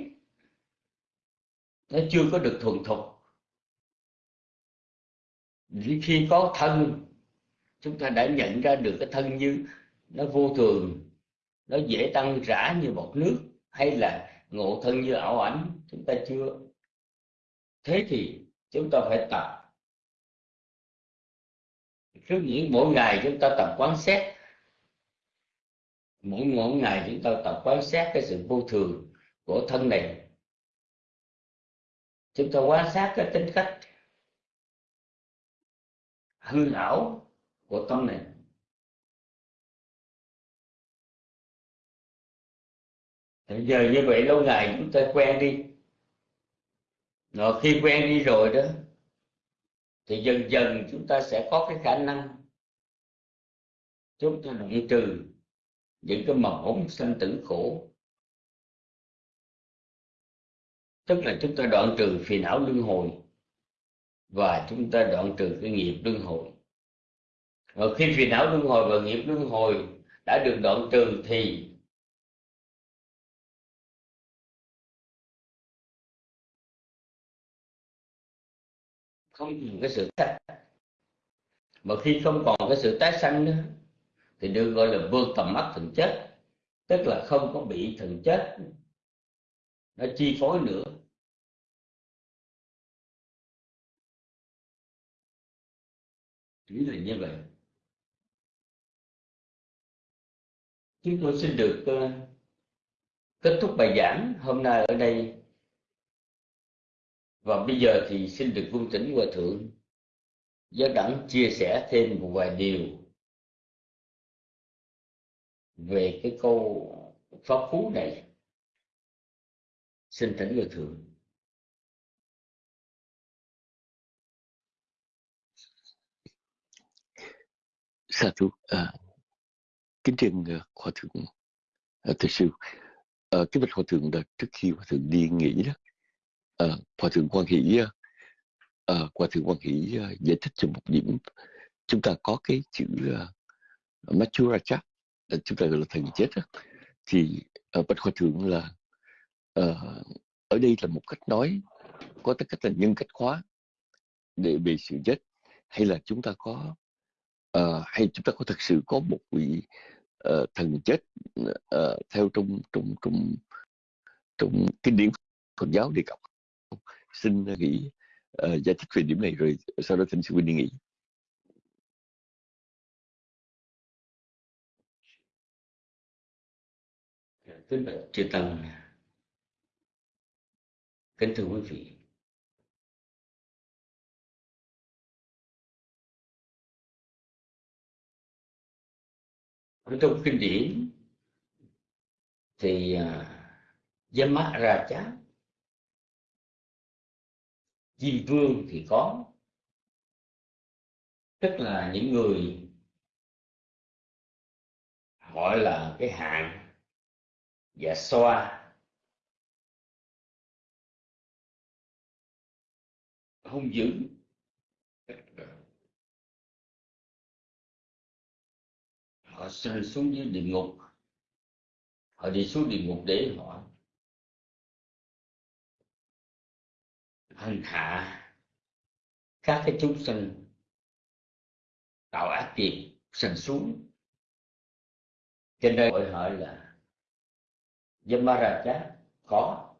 nó chưa có được thuần thục. Khi có thân, chúng ta đã nhận ra được cái thân như nó vô thường, nó dễ tăng rã như bọt nước, hay là ngộ thân như ảo ảnh, chúng ta chưa thế thì chúng ta phải tập. Cứ nghĩ mỗi ngày chúng ta tập quán xét. Mỗi mỗi ngày chúng ta tập quán xét cái sự vô thường của thân này. Chúng ta quan sát cái tính cách hư ảo của tâm này. Thì giờ như vậy lâu ngày chúng ta quen đi rồi khi quen đi rồi đó, thì dần dần chúng ta sẽ có cái khả năng chúng ta đoạn trừ những cái mầm ống sanh tử khổ. Tức là chúng ta đoạn trừ phiền não luân hồi và chúng ta đoạn trừ cái nghiệp luân hồi. Và khi phiền não luân hồi và nghiệp luân hồi đã được đoạn trừ thì không còn cái sự tái mà khi không còn cái sự tái sanh nữa thì được gọi là vượt tầm mắt thần chết. Tức là không có bị thần chết nó chi phối nữa. Chỉ là như vậy. Chúng tôi xin được uh, kết thúc bài giảng hôm nay ở đây và bây giờ thì xin được vương tỉnh hòa thượng giáo đẳng chia sẻ thêm một vài điều về cái câu pháp phú này. Xin thỉnh hòa thượng. Sa thú à, kính trên à, hòa thượng à, thầy sư. À, cái bạch hòa thượng là trước khi hòa thượng đi nghỉ đó à, hòa thượng quan hỷ à, hòa thượng quan hỷ à, giải thích cho một điểm. Chúng ta có cái chữ uh, Machuracha à, chúng ta gọi là thần chết đó. thì à, bạch hòa thượng là à, ở đây là một cách nói có tất cách là nhân cách khóa để về sự chết. Hay là chúng ta có uh, hay chúng ta có thực sự có một vị uh, thần chết uh, theo trong trong trong trong kinh điển Phật giáo đề cập xin nghỉ uh, giải thích về điểm này rồi sau đó thỉnh sư huynh đi nghỉ. Kính bạch chư tăng kính thưa quý vị. Trong kinh điển thì à, uh, mắt ra chát di vương thì có. Tức là những người gọi là cái hạng và xoa. Hung dữ họ sinh xuống dưới địa ngục. Họ đi xuống địa ngục để họ hành hạ các cái chúng sinh, tạo ác nghiệp sinh xuống. Cho nên gọi hỏi là Yamaraja có.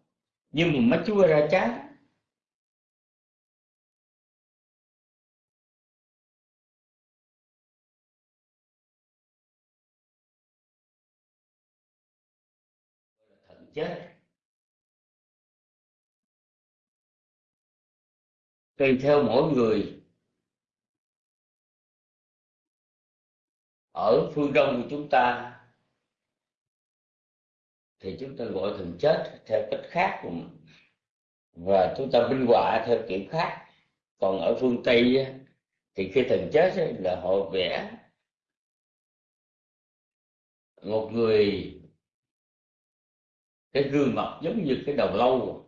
Nhưng mà Machuraja chết. Tùy theo mỗi người. Ở phương đông của chúng ta, thì chúng ta gọi thần chết theo cách khác và chúng ta minh họa theo kiểu khác. Còn ở phương tây thì khi thần chết là họ vẽ một người, cái gương mặt giống như cái đầu lâu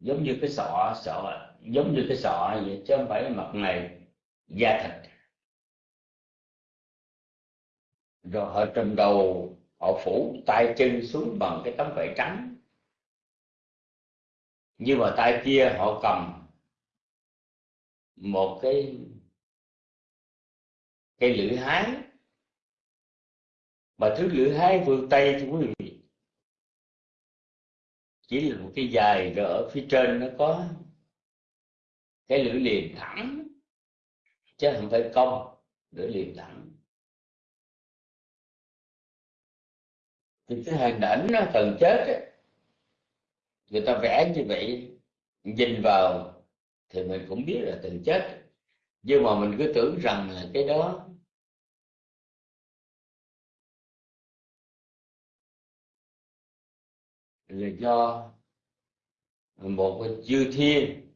giống như cái sọ sọ, giống như cái sọ vậy, chứ không phải mặt này da thịt. Rồi họ trùm đầu, họ phủ tay chân xuống bằng cái tấm vải trắng. Nhưng mà tay kia họ cầm một cái cây lưỡi hái. Mà thứ lưỡi hái phương tây thưa quý vị chỉ là một cái dài rồi ở phía trên nó có cái lưỡi liềm thẳng chứ không phải cong lưỡi liềm thẳng. Thì cái hình ảnh nó cần chết ấy, người ta vẽ như vậy nhìn vào thì mình cũng biết là từng chết. Nhưng mà mình cứ tưởng rằng là cái đó là do một chư thiên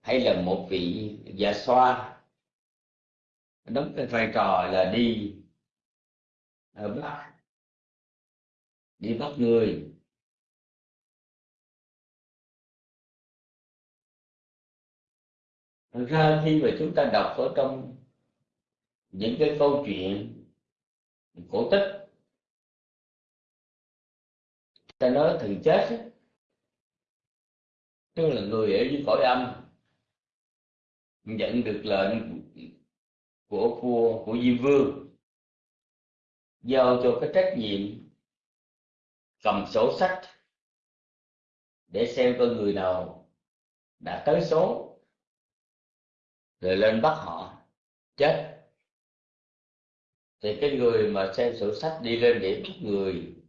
hay là một vị dạ xoa đóng cái vai trò là đi à, bắt đi bắt người. Thật ra khi mà chúng ta đọc ở trong những cái câu chuyện cổ tích ta nói thần chết tức là người ở dưới cõi âm nhận được lệnh của vua của diêm vương, giao cho cái trách nhiệm cầm sổ sách để xem coi người nào đã tới số rồi lên bắt họ chết. Thì cái người mà xem sổ sách đi lên để bắt người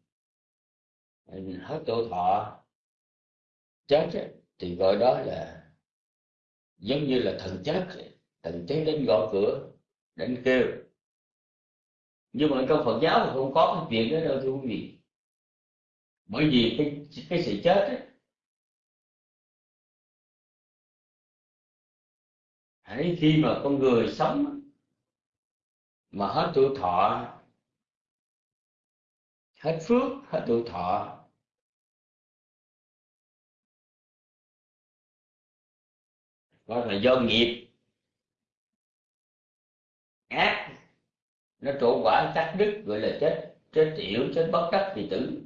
hết tuổi thọ chết ấy, thì gọi đó là giống như là thần chết thần chết đến gõ cửa đến kêu. Nhưng mà trong Phật giáo thì không có cái chuyện đó đâu thưa quý vị. Bởi vì cái cái sự chết ấy, hãy khi mà con người sống mà hết tuổi thọ hết phước hết tuổi thọ gọi là do nghiệp. Ác. Nó trổ quả cắt đứt, gọi là chết chết yểu, chết bất đắc thì tử.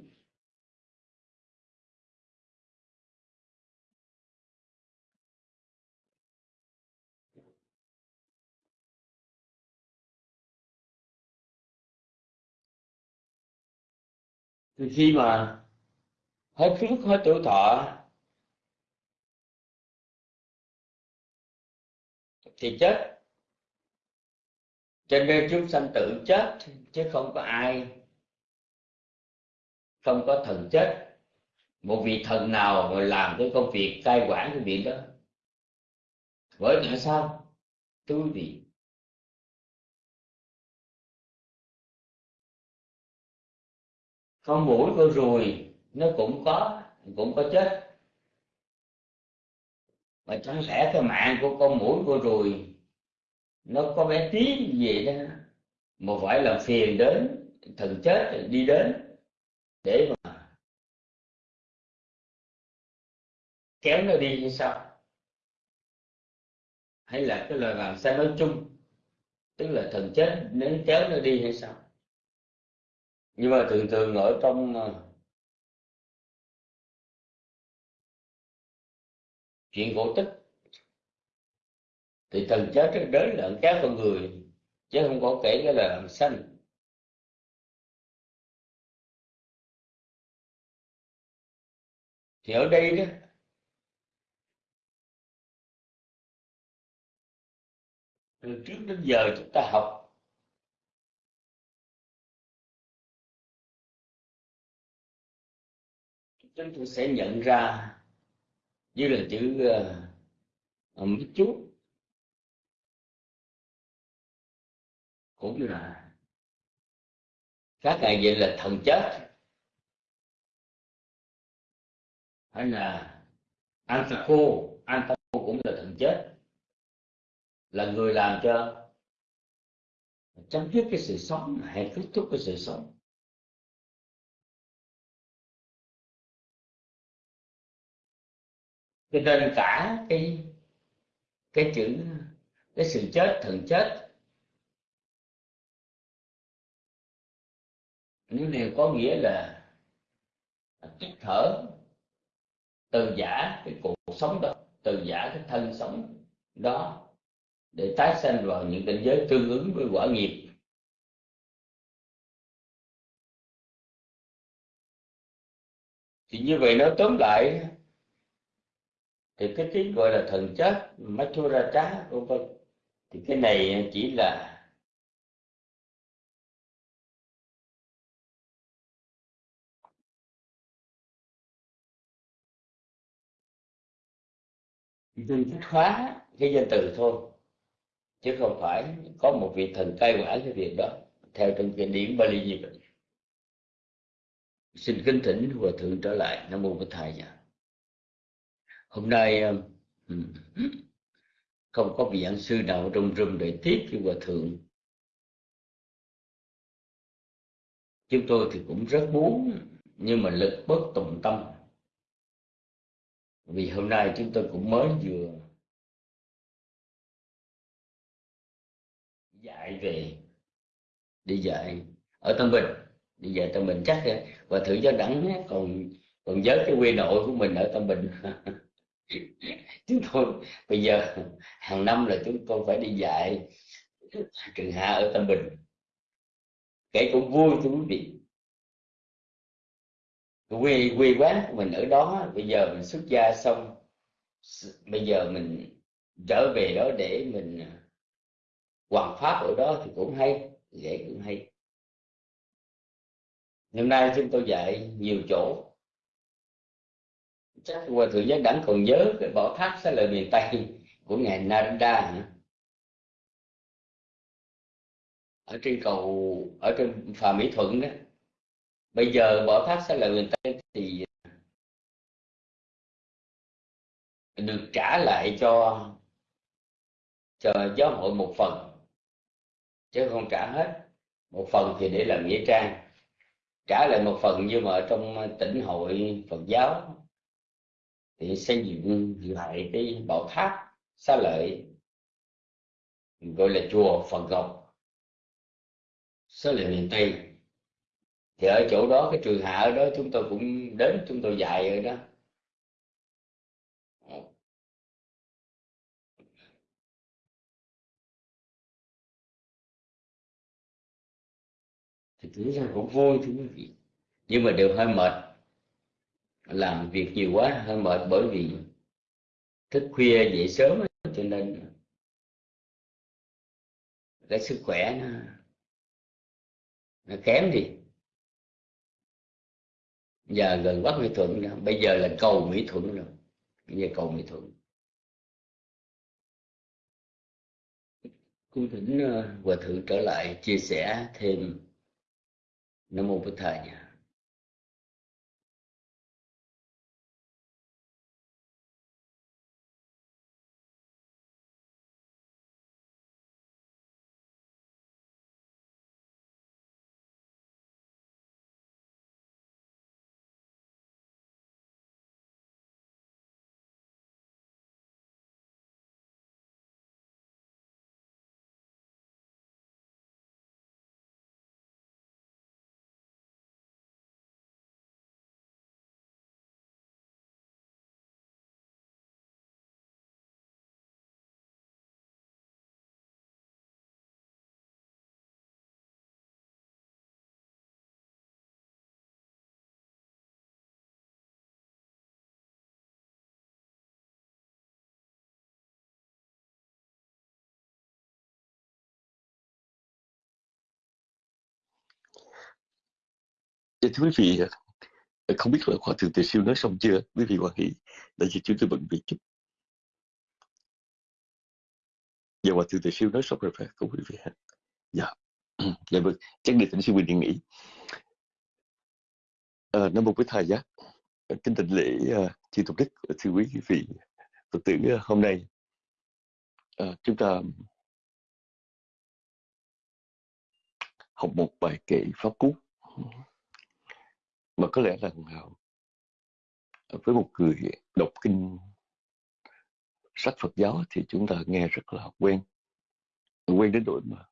Thì khi mà hết phước, hết tiểu thọ thì chết. Cho nên chúng sanh tự chết, chứ không có ai, không có thần chết. Một vị thần nào mà làm cái công việc cai quản cái việc đó? Bởi tại sao? Thưa quý vị con mũi con ruồi nó cũng có cũng có chết mà chẳng lẽ cái mạng của con mũi con ruồi, nó có bé tí gì đó? Mà phải làm phiền đến, thần chết đi đến, để mà kéo nó đi hay sao? Hay là cái lời làm sao nói chung, tức là thần chết nếu kéo nó đi hay sao? Nhưng mà thường thường ở trong ờ, chuyện cổ tích. Thì thần chết đến là các con người, chứ không có kể cái là làm sanh. Thì ở đây đó, từ trước đến giờ chúng ta học, chúng ta sẽ nhận ra Ờ, ờ, như là chữ uh, mít chút cũng là các ngài vậy là thần chết. Hay là Antaco Antaco cũng là thần chết. Là người làm cho chấm dứt cái sự sống hay kết thúc cái sự sống. Cho nên cả cái cái chữ, cái sự chết, thần chết, nếu đều có nghĩa là tích thở từ giả cái cuộc sống đó, từ giả cái thân sống đó, để tái sanh vào những cảnh giới tương ứng với quả nghiệp. Thì như vậy nó tóm lại thì cái tiếng gọi là thần chết machura trá vân vân. Thì cái này chỉ là tinh chất hóa cái danh từ thôi, chứ không phải có một vị thần cai quản cái việc đó, theo trong kinh điển Bali như vậy. Xin kính thỉnh hòa thượng trở lại, nam mô bổn thầy nhà hôm nay um, không có vị giảng sư nào trong rừng để tiếp như hòa thượng. Chúng tôi thì cũng rất muốn, nhưng mà lực bất tùng tâm. Vì hôm nay chúng tôi cũng mới vừa dạy về, đi dạy ở Tân Bình. Đi dạy Tân Bình chắc và thử cho đẳng eh, còn còn nhớ cái quê nội của mình ở Tân Bình. chúng tôi bây giờ hàng năm là chúng tôi phải đi dạy trường hạ ở tâm bình. Kể cũng vui cho quý vị. Quê quê quán của mình ở đó, bây giờ mình xuất gia xong, bây giờ mình trở về đó để mình à, hoàn pháp ở đó thì cũng hay dễ cũng hay. Hôm nay chúng tôi dạy nhiều chỗ chắc qua thượng giác đẳng còn nhớ cái bảo tháp sẽ là miền tây của ngài Narada ở trên cầu, ở trên phà mỹ thuận đó. Bây giờ bảo tháp sẽ là miền tây thì được trả lại cho cho giáo hội một phần. Chứ không trả hết. Một phần thì để làm nghĩa trang. Trả lại một phần nhưng mà trong tỉnh hội Phật giáo thì xây dựng lại cái bảo tháp xá lợi, gọi là chùa Phật Ngọc, xá lợi miền Tây. Thì ở chỗ đó, cái trường hạ ở đó, chúng tôi cũng đến, chúng tôi dạy ở đó. Thì thực ra cũng vui thưa quý vị. Nhưng mà đều hơi mệt làm việc nhiều quá, hơi mệt bởi vì thức khuya dậy sớm cho nên cái sức khỏe nó nó kém đi giờ gần bắc mỹ thuận rồi. bây giờ là cầu mỹ thuận rồi, bây giờ cầu mỹ thuận cung thỉnh ờ, hòa thượng trở lại chia sẻ thêm nam mô bổn thầy nha Dạ, thưa quý vị, không biết là Hòa Thượng Từ Siêu nói xong chưa? Quý vị Hòa Hỷ, đại diện chúng tôi bận việc chút. Dạ, Hòa Thượng Từ Siêu nói xong rồi phải không quý vị? Dạ, dạ vâng, chắc người tỉnh siêu bình nghỉ. Ờ, à, năm một với thầy giác, kính tịnh lễ uh, chư tục đức, thưa quý vị Phật tử uh, hôm nay uh, chúng ta học một bài kệ pháp cú mà có lẽ là ờ, với một người đọc kinh sách Phật giáo thì chúng ta nghe rất là quen. Quen đến độ mà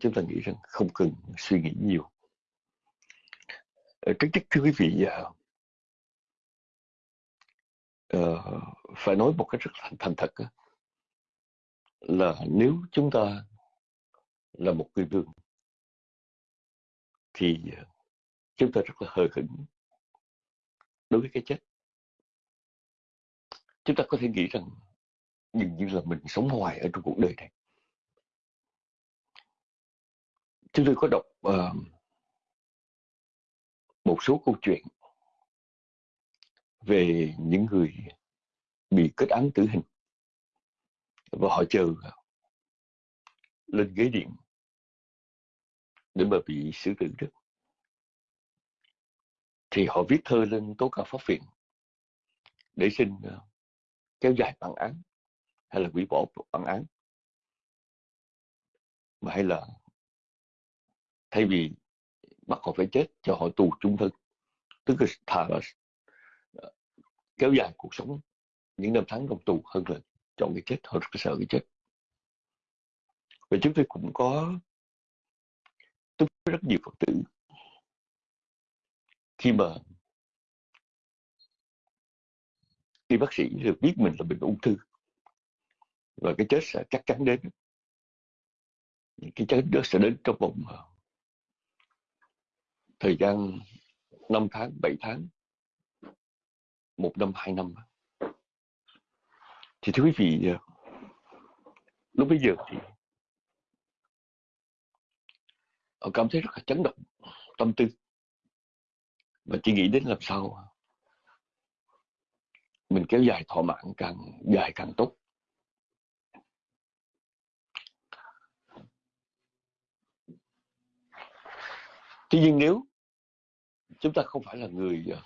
chúng ta nghĩ rằng không cần suy nghĩ nhiều. Ờ, Trước nhất thưa quý vị uh, phải nói một cách rất là thành thật là nếu chúng ta là một người đường thì chúng ta rất là hờ hững đối với cái chết. Chúng ta có thể nghĩ rằng dường như là mình sống hoài ở trong cuộc đời này. Chúng tôi có đọc uh, một số câu chuyện về những người bị kết án tử hình và họ chờ lên ghế điện để mà bị xử tử được thì họ viết thơ lên tố cáo pháp viện để xin ờ, kéo dài bản án hay là hủy bỏ bản án. Mà hay là thay vì bắt họ phải chết, cho họ tù chung thân. Tức là thà là kéo dài cuộc sống những năm tháng trong tù hơn là chọn cái chết họ rất sợ cái chết. Và chúng tôi cũng có tiếp rất nhiều phật tử khi mà khi bác sĩ được biết mình là bệnh ung thư và cái chết sẽ chắc chắn đến cái chết đó sẽ đến trong vòng ờ, thời gian 5 tháng, 7 tháng, một năm, hai năm. Thì thưa quý vị, ờ, lúc bây giờ thì họ cảm thấy rất là chấn động tâm tư và chỉ nghĩ đến làm sao mình kéo dài thọ mạng càng dài càng tốt. Tuy nhiên nếu chúng ta không phải là người ờ,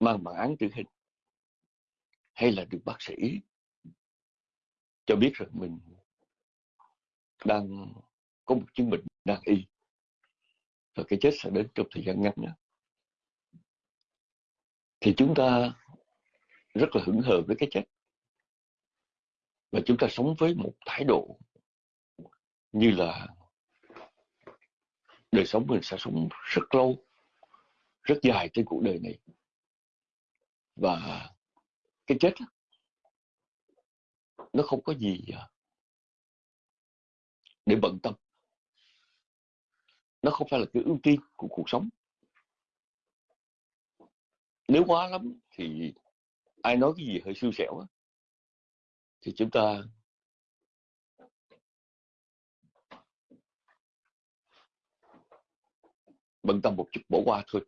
mang bản án tử hình, hay là được bác sĩ cho biết rằng mình đang có một chứng bệnh đang y và cái chết sẽ đến trong thời gian ngắn nữa. Thì chúng ta rất là hững hờ với cái chết. Và chúng ta sống với một thái độ như là đời sống mình sẽ sống rất lâu, rất dài trên cuộc đời này. Và cái chết nó không có gì à, để bận tâm nó không phải là cái ưu tiên của cuộc sống. Nếu quá lắm thì ai nói cái gì hơi xui xẻo thì chúng ta bận tâm một chút, bỏ qua thôi.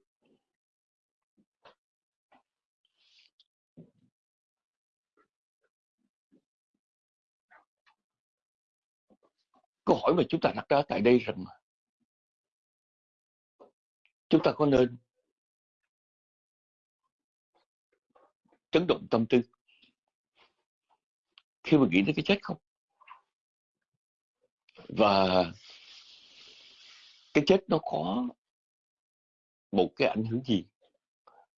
Câu hỏi mà chúng ta đặt ra tại đây rằng chúng ta có nên chấn động tâm tư khi mà nghĩ đến cái chết không? Và cái chết nó có một cái ảnh hưởng gì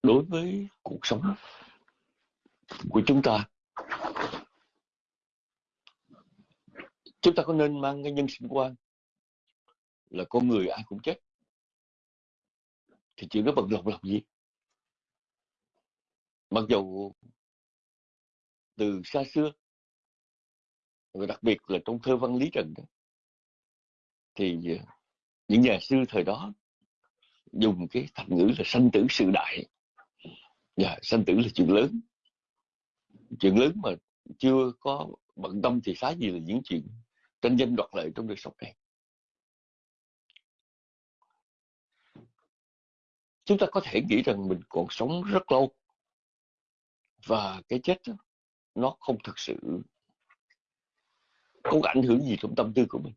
đối với cuộc sống của chúng ta? Chúng ta có nên mang cái nhân sinh quan là con người ai cũng chết thì chuyện đó bận lòng làm gì. Mặc dù từ xa xưa và đặc biệt là trong thơ văn lý trần đó, thì ờ, những nhà sư thời đó dùng cái thành ngữ là sanh tử sự đại. Và sanh tử là chuyện lớn. Chuyện lớn mà chưa có bận tâm thì xá gì là những chuyện tranh danh đoạt lợi trong đời sống này. Chúng ta có thể nghĩ rằng mình còn sống rất lâu. Và cái chết đó, nó không thực sự không ảnh hưởng gì trong tâm tư của mình.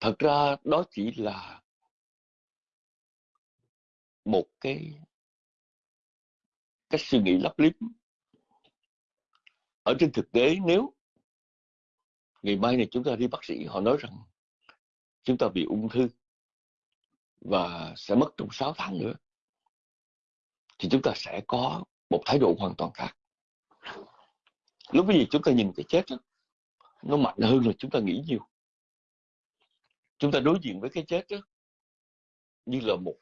Thật ra đó chỉ là một cái cách suy nghĩ lấp liếm ở trên thực tế. Nếu ngày mai này chúng ta đi bác sĩ họ nói rằng chúng ta bị ung thư và sẽ mất trong 6 tháng nữa thì chúng ta sẽ có một thái độ hoàn toàn khác. Lúc bây giờ chúng ta nhìn cái chết đó, nó mạnh hơn là chúng ta nghĩ nhiều. Chúng ta đối diện với cái chết đó, như là một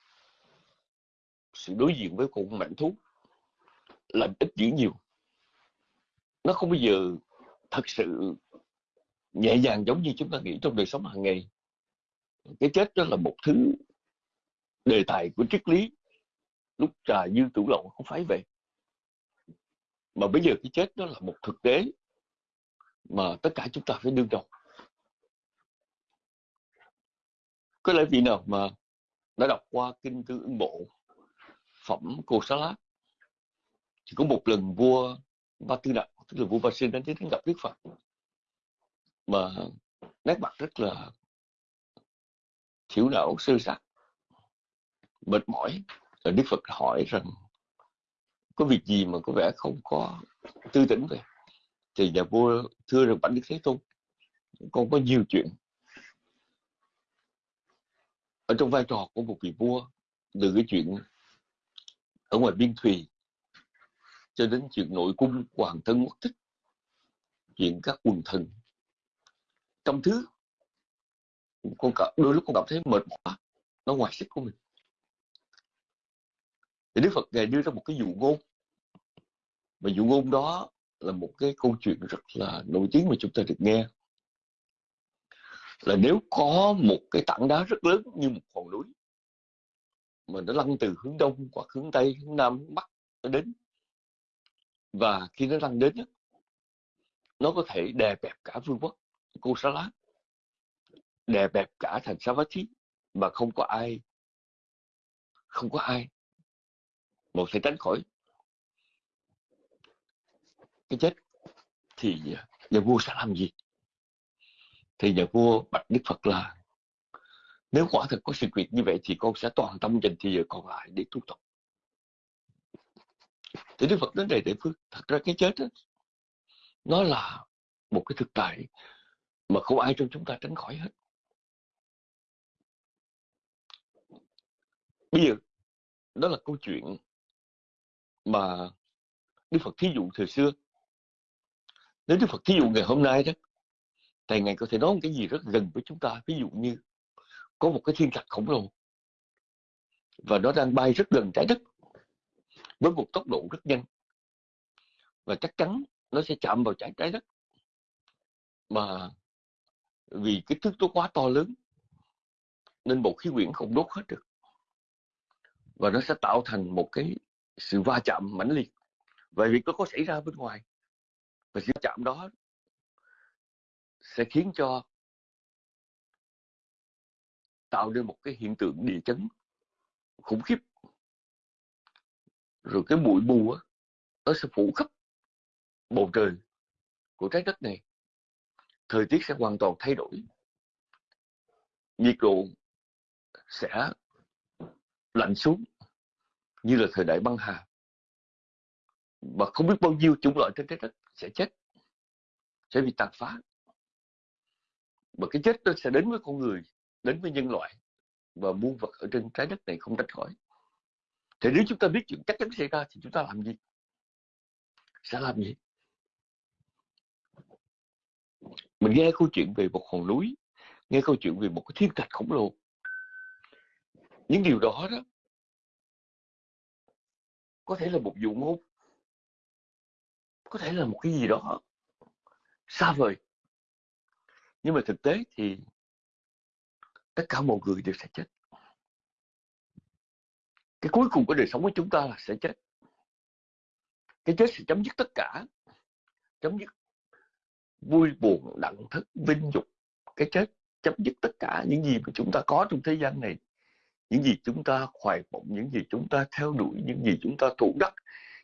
sự đối diện với con mảnh thú là ít dữ nhiều. Nó không bao giờ thật sự nhẹ nhàng giống như chúng ta nghĩ trong đời sống hàng ngày. Cái chết đó là một thứ đề tài của triết lý. Lúc trà dư tủ lậu không phải vậy. Mà bây giờ cái chết đó là một thực tế mà tất cả chúng ta phải đương đầu. Có lẽ vị nào mà đã đọc qua kinh tư ưng bộ, phẩm cô xá lát chỉ có một lần vua ba tư đại tức là vua ba sinh đến đến gặp đức phật, mà nét mặt rất là thiểu não, sơ sạc mệt mỏi. Rồi đức phật hỏi rằng có việc gì mà có vẻ không có tư tỉnh vậy? Thì nhà vua thưa rằng bạch đức thế tôn con có nhiều chuyện. Ở trong vai trò của một vị vua từ cái chuyện ở ngoài biên thùy cho đến chuyện nội cung hoàng thân quốc thích chuyện các quần thần trong thứ con cả, đôi lúc con cảm thấy mệt mỏi nó ngoài sức của mình thì Đức Phật ngài đưa ra một cái dụ ngôn. Mà dụ ngôn đó là một cái câu chuyện rất là nổi tiếng mà chúng ta được nghe. Là nếu có một cái tảng đá rất lớn như một hòn núi, mà nó lăn từ hướng đông hoặc hướng tây, hướng nam, hướng bắc nó đến, và khi nó lăn đến nó có thể đè bẹp cả vương quốc, cô xá lá đè bẹp cả thành Savatthi mà không có ai, không có ai một sẽ tránh khỏi cái chết thì nhà vua sẽ làm gì? Thì nhà vua bạch đức phật là nếu quả thật có sự việc như vậy thì con sẽ toàn tâm dành thì giờ còn lại để tu tập. Thì đức phật đến đây để phước. Thật ra cái chết đó, nó là một cái thực tại mà không ai trong chúng ta tránh khỏi hết. Bây giờ đó là câu chuyện mà Đức Phật thí dụ thời xưa. Nếu Đức Phật thí dụ ngày hôm nay đó thì ngài có thể nói một cái gì rất gần với chúng ta. Ví dụ như có một cái thiên thạch khổng lồ và nó đang bay rất gần trái đất với một tốc độ rất nhanh và chắc chắn nó sẽ chạm vào trái trái đất. Mà vì cái thước nó quá to lớn nên bộ khí quyển không đốt hết được và nó sẽ tạo thành một cái sự va chạm mãnh liệt về việc nó có xảy ra bên ngoài. Và sự va chạm đó sẽ khiến cho tạo nên một cái hiện tượng địa chấn khủng khiếp. Rồi cái bụi mù á, nó sẽ phủ khắp bầu trời của trái đất này. Thời tiết sẽ hoàn toàn thay đổi. Nhiệt độ sẽ lạnh xuống như là thời đại băng hà. Và không biết bao nhiêu chủng loại trên trái đất sẽ chết, sẽ bị tàn phá. Và cái chết nó sẽ đến với con người, đến với nhân loại, và muôn vật ở trên trái đất này không tránh khỏi. Thì nếu chúng ta biết chuyện chắc chắn xảy ra thì chúng ta làm gì? Sẽ làm gì? Mình nghe câu chuyện về một hòn núi, nghe câu chuyện về một cái thiên thạch khổng lồ. Những điều đó đó có thể là một vụ ngôn có thể là một cái gì đó xa vời. Nhưng mà thực tế thì tất cả mọi người đều sẽ chết. Cái cuối cùng của đời sống của chúng ta là sẽ chết. Cái chết sẽ chấm dứt tất cả. Chấm dứt vui buồn đặng thức, vinh dục. Cái chết chấm dứt tất cả những gì mà chúng ta có trong thế gian này những gì chúng ta hoài vọng những gì chúng ta theo đuổi, những gì chúng ta thủ đắc,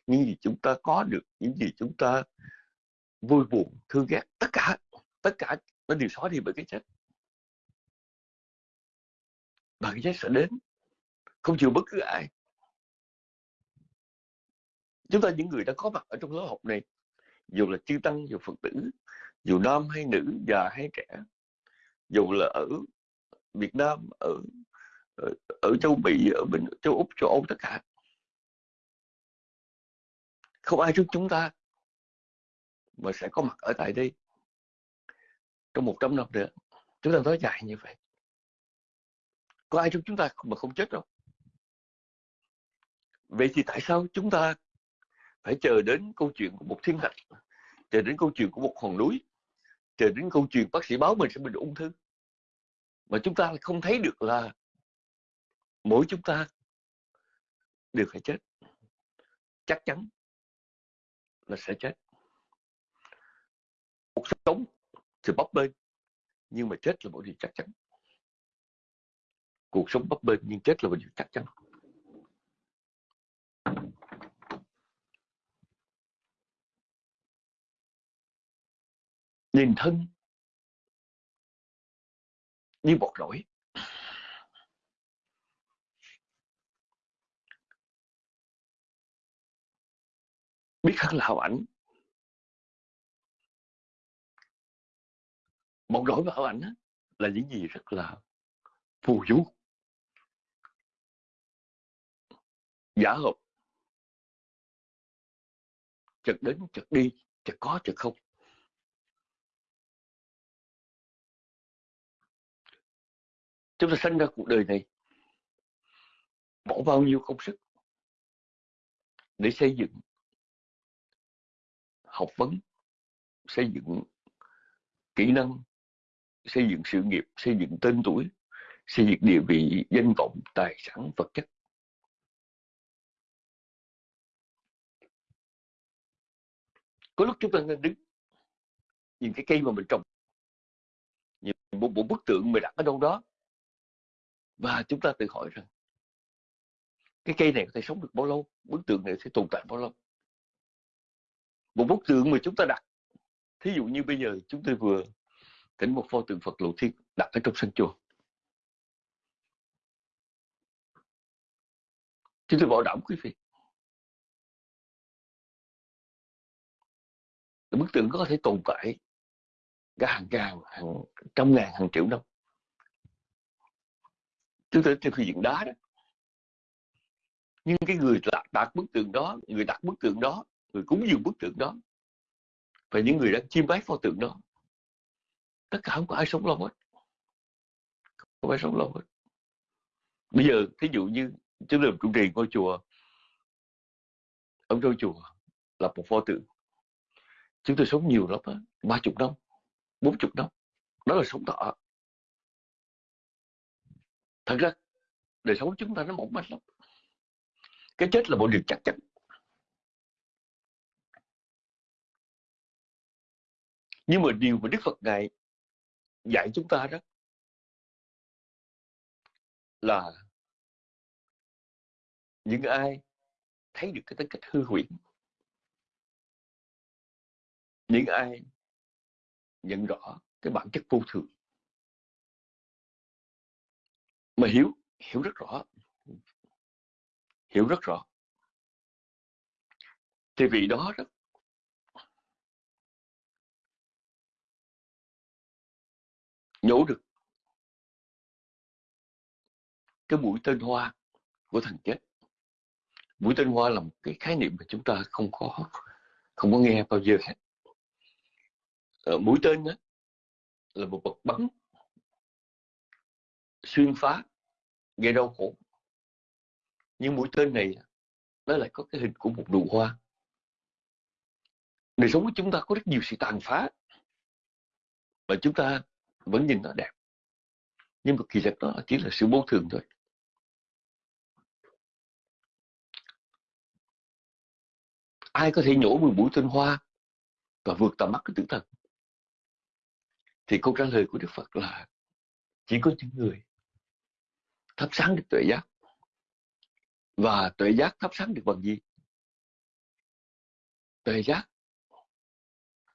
những gì chúng ta có được, những gì chúng ta vui buồn, thương ghét, tất cả tất cả nó đều xóa đi bởi cái chết. Và cái chết sẽ đến. Không chịu bất cứ ai. Chúng ta những người đã có mặt ở trong lớp học này, dù là chư tăng, dù phật tử, dù nam hay nữ, già hay trẻ, dù là ở Việt Nam, ở ở, ở châu Mỹ ở bên châu Úc châu Âu tất cả. Không ai trong chúng ta mà sẽ có mặt ở tại đây trong 100 năm nữa. Chúng ta nói dài như vậy. Có ai trong chúng ta mà không chết đâu. Vậy thì tại sao chúng ta phải chờ đến câu chuyện của một thiên thạch chờ đến câu chuyện của một hòn núi chờ đến câu chuyện bác sĩ báo mình sẽ bị ung thư? Mà chúng ta không thấy được là mỗi chúng ta đều phải chết. Chắc chắn là sẽ chết. Cuộc sống thì bấp bênh, nhưng mà chết là một điều chắc chắn. Cuộc sống bấp bênh nhưng chết là một điều chắc chắn. Nhìn thân như bọt nổi biết hơn là hào ảnh. Một đổi và hào ảnh là những gì rất là phù du. Giả hợp chợt đến, chợt đi, chợt có, chợt không. Chúng ta sinh ra cuộc đời này, bỏ bao nhiêu công sức để xây dựng học vấn, xây dựng kỹ năng, xây dựng sự nghiệp, xây dựng tên tuổi, xây dựng địa vị danh vọng, tài sản, vật chất. Có lúc chúng ta nên đứng, nhìn cái cây mà mình trồng, nhìn một bộ bức tượng mình đặt ở đâu đó, và chúng ta tự hỏi rằng, cái cây này có thể sống được bao lâu? Bức tượng này sẽ tồn tại bao lâu? Một bức tượng mà chúng ta đặt. Thí dụ như bây giờ chúng tôi vừa tỉnh một pho tượng Phật lộ thiên đặt ở trong sân chùa. Chúng tôi bảo đảm quý vị. Bức tượng có thể tồn tại cả hàng ngàn hàng trăm ngàn hàng triệu năm. Chúng tôi theo phương diện đá đó. Nhưng cái người đặt, đặt bức tượng đó người đặt bức tượng đó người cúng dường bức tượng đó. Và những người đang chiêm bái pho tượng đó, tất cả không có ai sống lâu hết. Không ai sống lâu hết. Bây giờ, thí dụ như chúng tôi làm trụ trì ngôi chùa, ông trong chùa lập một pho tượng. Chúng tôi sống nhiều lắm ba chục năm, bốn chục năm, đó là sống thọ thật ra, đời sống chúng ta nó mỏng manh lắm. Cái chết là một điều chắc chắn. Nhưng mà điều mà đức phật ngài dạy chúng ta đó là những ai thấy được cái tính cách hư huyễn những ai nhận rõ cái bản chất vô thường, mà hiểu hiểu rất rõ, hiểu rất rõ. Thì vì đó đó nhổ được cái mũi tên hoa của thằng chết. Mũi tên hoa là một cái khái niệm mà chúng ta không có không có nghe bao giờ hết. Ờ, mũi tên đó là một vật bắn xuyên phá gây đau khổ. Nhưng mũi tên này nó lại có cái hình của một nụ hoa. Đời sống của chúng ta có rất nhiều sự tàn phá. Và chúng ta vẫn nhìn nó đẹp. Nhưng mà kỳ thực đó chỉ là sự vô thường thôi. Ai có thể nhổ 10 mũi tên hoa và vượt tầm mắt của tử thần? Thì câu trả lời của đức phật là chỉ có những người thắp sáng được tuệ giác và tuệ giác thắp sáng được bằng gì? Tuệ giác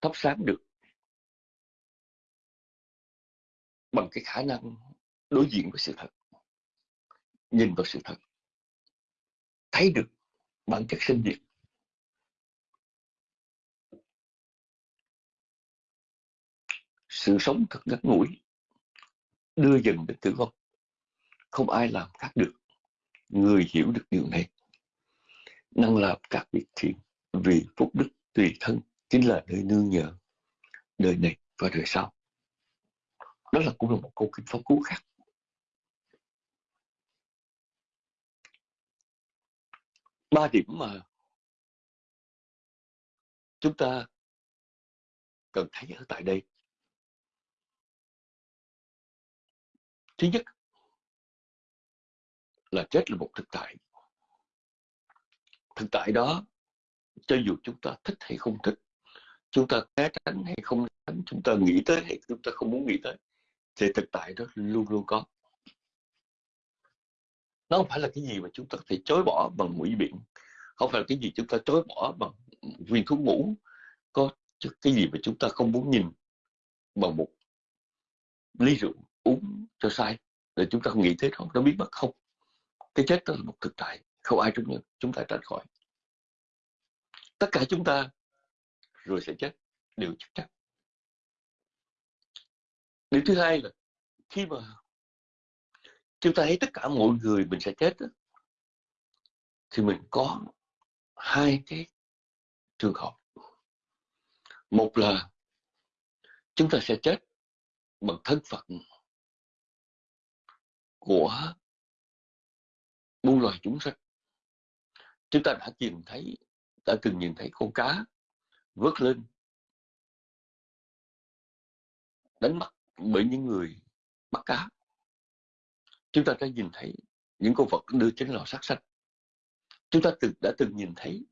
thắp sáng được bằng cái khả năng đối diện với sự thật, nhìn vào sự thật, thấy được bản chất sinh diệt. Sự sống thật ngắn ngủi đưa dần đến tử vong. Không ai làm khác được, người hiểu được điều này. Năng làm các việc thiện vì phúc đức tùy thân chính là nơi nương nhờ đời này và đời sau đó là cũng là một câu kinh pháp cú khác. Ba điểm mà chúng ta cần thấy ở tại đây. Thứ nhất là chết là một thực tại. Thực tại đó, cho dù chúng ta thích hay không thích, chúng ta né tránh hay không tránh, chúng ta nghĩ tới hay chúng ta không muốn nghĩ tới thì thực tại đó, luôn luôn có. Nó không phải là cái gì mà chúng ta có thể chối bỏ bằng mũi biển. Không phải là cái gì chúng ta chối bỏ bằng viên thuốc ngủ. Có cái gì mà chúng ta không muốn nhìn bằng một ly rượu uống cho sai là chúng ta không nghĩ thế không nó biết mất không? Cái chết đó là một thực tại, không ai chúng chúng ta tránh khỏi. Tất cả chúng ta rồi sẽ chết, đều chắc chắn điều thứ hai là khi mà chúng ta thấy tất cả mọi người mình sẽ chết đó, thì mình có hai cái trường hợp. Một là chúng ta sẽ chết bằng thân phận của muôn loài chúng sinh. Chúng ta đã nhìn thấy đã từng nhìn thấy con cá vớt lên đánh bắt bởi những người bắt cá. Chúng ta đã nhìn thấy những con vật đưa trên lò sát sanh. Chúng ta từng, đã từng nhìn thấy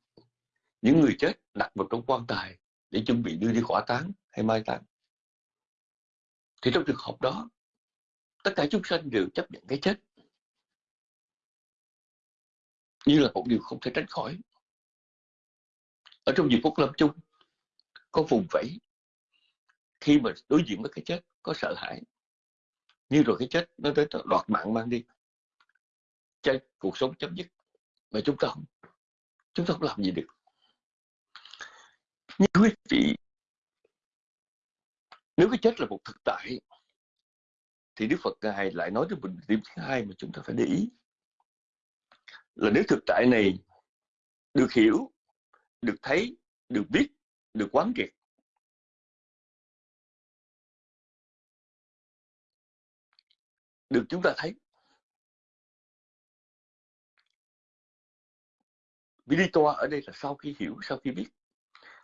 những người chết đặt vào trong quan tài để chuẩn bị đưa đi hỏa táng hay mai táng. Thì trong trường hợp đó, tất cả chúng sanh đều chấp nhận cái chết. Như là một điều không thể tránh khỏi. Ở trong dịp phút lâm chung, có vùng vẫy khi mà đối diện với cái chết, có sợ hãi. Như rồi cái chết nó tới đoạt mạng mang đi. Cho cuộc sống chấm dứt. Mà chúng ta không, chúng ta không làm gì được. Nhưng quý vị, nếu cái chết là một thực tại, thì Đức Phật ngài lại nói cho mình điểm thứ hai mà chúng ta phải để ý. Là nếu thực tại này được hiểu, được thấy, được biết, được quán triệt được chúng ta thấy. Viditoa ở đây là sau khi hiểu, sau khi biết.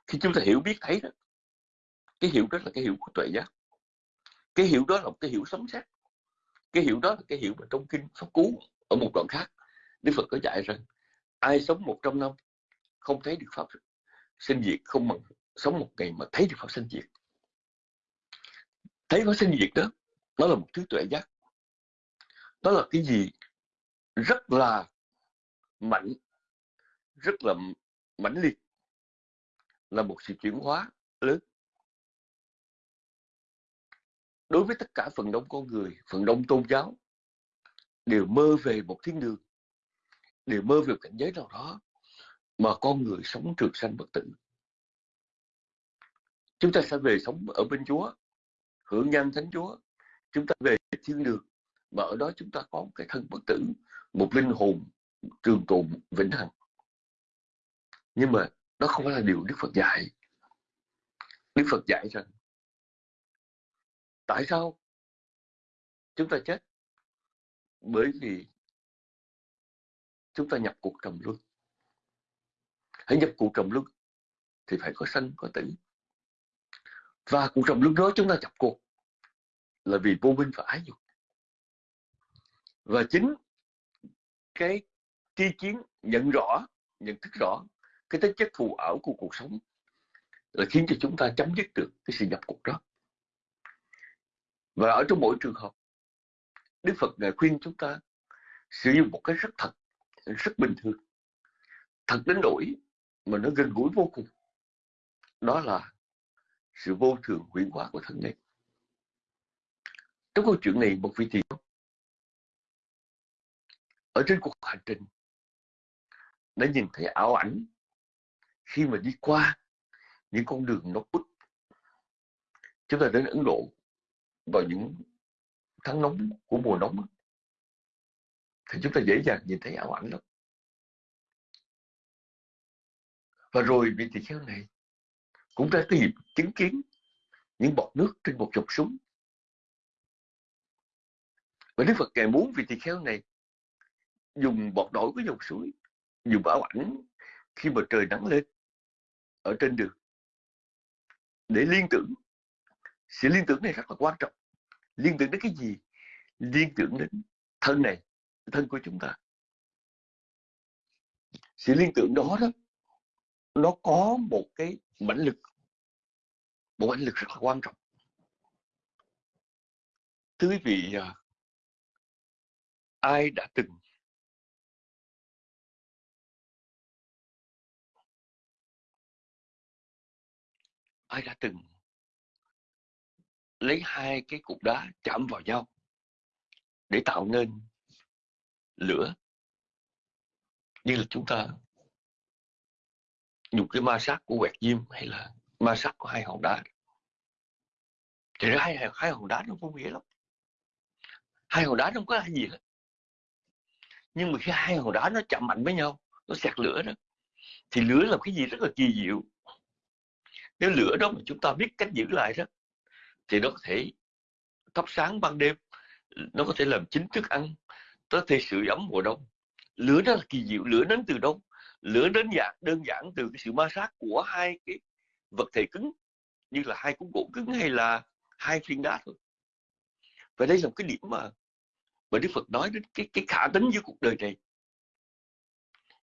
Khi chúng ta hiểu biết thấy đó, cái hiểu đó là cái hiểu của tuệ giác. Cái hiểu đó là một cái hiểu sống xét cái hiểu đó là cái hiểu mà trong kinh pháp cú, ở một đoạn khác, Đức Phật có dạy rằng, ai sống 100 năm không thấy được pháp sinh diệt, không bằng sống một ngày mà thấy được pháp sinh diệt. Thấy pháp sinh diệt đó, nó là một thứ tuệ giác đó là cái gì? Rất là mạnh rất là mãnh liệt. Là một sự chuyển hóa lớn. Đối với tất cả phần đông con người, phần đông tôn giáo, đều mơ về một thiên đường, đều mơ về cảnh giới nào đó mà con người sống trường sanh bất tử. Chúng ta sẽ về sống ở bên Chúa, hưởng nhân thánh Chúa. Chúng ta về thiên đường mà ở đó chúng ta có một cái thân bất tử, một linh hồn trường tồn, vĩnh hằng. Nhưng mà đó không phải là điều Đức Phật dạy. Đức Phật dạy rằng, tại sao chúng ta chết? Bởi vì chúng ta nhập cuộc trầm luân. Hãy nhập cuộc trầm luân thì phải có sanh, có tử. Và cuộc trầm luân đó chúng ta nhập cuộc là vì vô minh và ái dục và chính cái tri kiến nhận rõ, nhận thức rõ cái tính chất phù ảo của cuộc sống là khiến cho chúng ta chấm dứt được cái sự nhập cuộc đó. Và ở trong mỗi trường hợp, Đức Phật ngài khuyên chúng ta sử dụng một cái rất thật, rất bình thường, thật đến nỗi mà nó gần gũi vô cùng. Đó là sự vô thường huyễn hóa của thân này trong câu chuyện này, một vị thiền ở trên cuộc hành trình đã nhìn thấy ảo ảnh. Khi mà đi qua những con đường nó bút, chúng ta đến Ấn Độ vào những tháng nóng của mùa nóng thì chúng ta dễ dàng nhìn thấy ảo ảnh lắm. Và rồi vị tỳ kheo này cũng đã tìm dịp chứng kiến những bọt nước trên một chục súng và Đức Phật ngài muốn vị tỳ kheo này dùng bọt nổi của dòng suối, dùng ảo ảnh khi mà trời nắng lên ở trên đường. Để liên tưởng, sự liên tưởng này rất là quan trọng. Liên tưởng đến cái gì? Liên tưởng đến thân này, thân của chúng ta. Sự liên tưởng đó đó, nó có một cái mãnh lực. Một mãnh lực rất là quan trọng. Thưa quý vị à, ai đã từng ai đã từng lấy hai cái cục đá chạm vào nhau để tạo nên lửa? Như là chúng ta dùng cái ma sát của quẹt diêm hay là ma sát của hai hòn đá. Thì hai, hai hòn đá nó vô nghĩa lắm. Hai hòn đá nó không có gì hết. Nhưng mà khi hai hòn đá nó chạm mạnh với nhau nó sạc lửa đó thì lửa là cái gì rất là kỳ diệu nếu lửa đó mà chúng ta biết cách giữ lại đó, thì nó có thể thắp sáng ban đêm, nó có thể làm chính thức ăn, nó có thể sự ấm mùa đông. Lửa đó là kỳ diệu, lửa đến từ đâu? Lửa đến dạng, đơn giản từ cái sự ma sát của hai cái vật thể cứng, như là hai cuốn gỗ cứng hay là hai phiên đá thôi. Và đây là một cái điểm mà mà Đức Phật nói đến cái cái khả tính với cuộc đời này.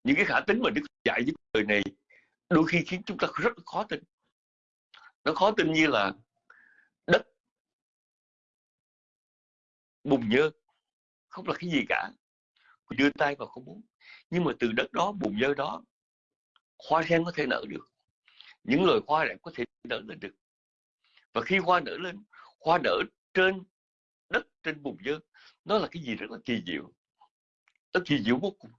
Những cái khả tính mà Đức Phật dạy với cuộc đời này đôi khi khiến chúng ta rất khó tin nó khó tin như là đất bùn nhơ, không là cái gì cả. Đưa tay vào không muốn. Nhưng mà từ đất đó, bùn nhơ đó, hoa sen có thể nở được. Những loài hoa đẹp có thể nở lên được. Và khi hoa nở lên, hoa nở trên đất, trên bùn nhơ, nó là cái gì rất là kỳ diệu. Nó kỳ diệu vô cùng.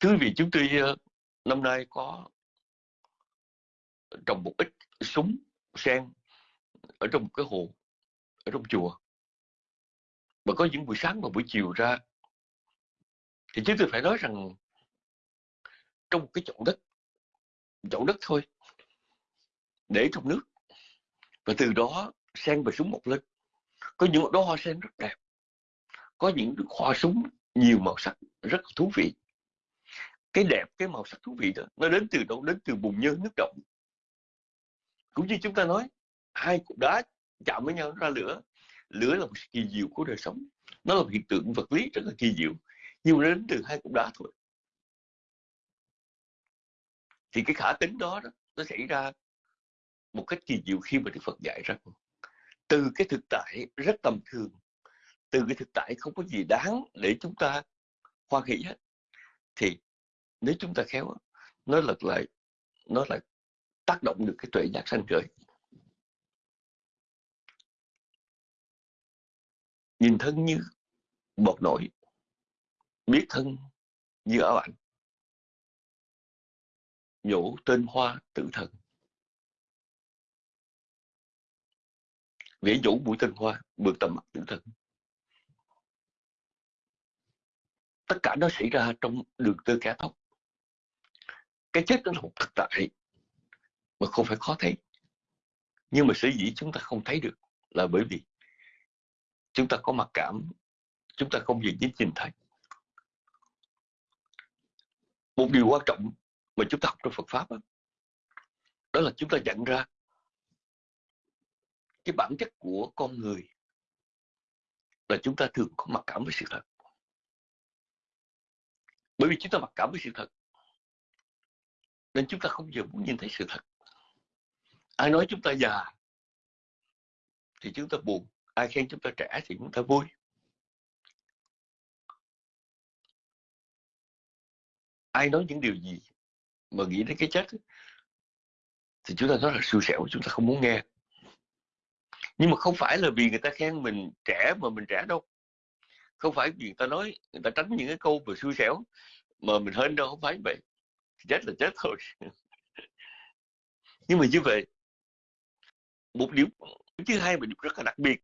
Thưa vị, chúng tôi ờ, năm nay có trồng một ít súng, sen ở trong một cái hồ, ở trong chùa. Và có những buổi sáng và buổi chiều ra, thì chúng tôi phải nói rằng trong một cái chậu đất chậu đất thôi, để trong nước. Và từ đó sen và súng mọc lên. Có những đó hoa sen rất đẹp, có những hoa súng nhiều màu sắc, rất thú vị. Cái đẹp, cái màu sắc thú vị đó, nó đến từ đâu? Đến từ bùn nhơ nước động cũng như chúng ta nói hai cục đá chạm với nhau ra lửa. Lửa là một kỳ diệu của đời sống. Nó là một hiện tượng vật lý rất là kỳ diệu. Nhưng mà đến từ hai cục đá thôi. Thì cái khả tính đó, đó nó xảy ra một cách kỳ diệu khi mà Đức Phật dạy rằng từ cái thực tại rất tầm thường từ cái thực tại không có gì đáng để chúng ta hoan hỷ hết. Thì nếu chúng ta khéo nó lật lại nó lại tác động được cái tuệ giác sanh khởi nhìn thân như bột nổi, biết thân như ở ảnh. Nhổ tên hoa tự thần. Vẽ nhổ mũi tên hoa vượt tầm mặt tự thần. Tất cả nó xảy ra trong đường tơ cá tóc cái chết nó là một thực tại mà không phải khó thấy. Nhưng mà sở dĩ chúng ta không thấy được là bởi vì chúng ta có mặc cảm chúng ta không nhìn đến nhìn thấy. Một điều quan trọng mà chúng ta học trong Phật pháp đó, đó là chúng ta nhận ra cái bản chất của con người là chúng ta thường có mặc cảm với sự thật. Bởi vì chúng ta mặc cảm với sự thật nên chúng ta không giờ muốn nhìn thấy sự thật ai nói chúng ta già thì chúng ta buồn, ai khen chúng ta trẻ thì chúng ta vui. Ai nói những điều gì mà nghĩ đến cái chết thì chúng ta nói là siêu sẹo chúng ta không muốn nghe. Nhưng mà không phải là vì người ta khen mình trẻ mà mình trẻ đâu. Không phải vì người ta nói, người ta tránh những cái câu về xui xẻo mà mình hên đâu, không phải vậy. Chết là chết thôi. Nhưng mà như vậy một điểm thứ hai mà điểm rất là đặc biệt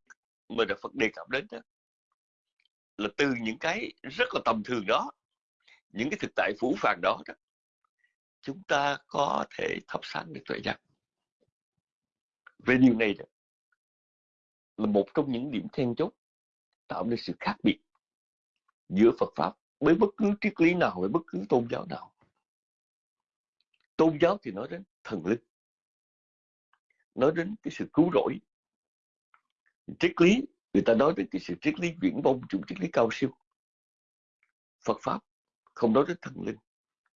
mà Đức Phật đề cập đến đó là từ những cái rất là tầm thường đó những cái thực tại phủ phàng đó, đó chúng ta có thể thắp sáng được tuệ giác. Về điều này đó, là một trong những điểm then chốt tạo nên sự khác biệt giữa Phật pháp với bất cứ triết lý nào với bất cứ tôn giáo nào. Tôn giáo thì nói đến thần linh nói đến cái sự cứu rỗi. Triết lý, người ta nói đến cái sự triết lý viễn vông chủ triết lý cao siêu. Phật pháp không nói đến thần linh.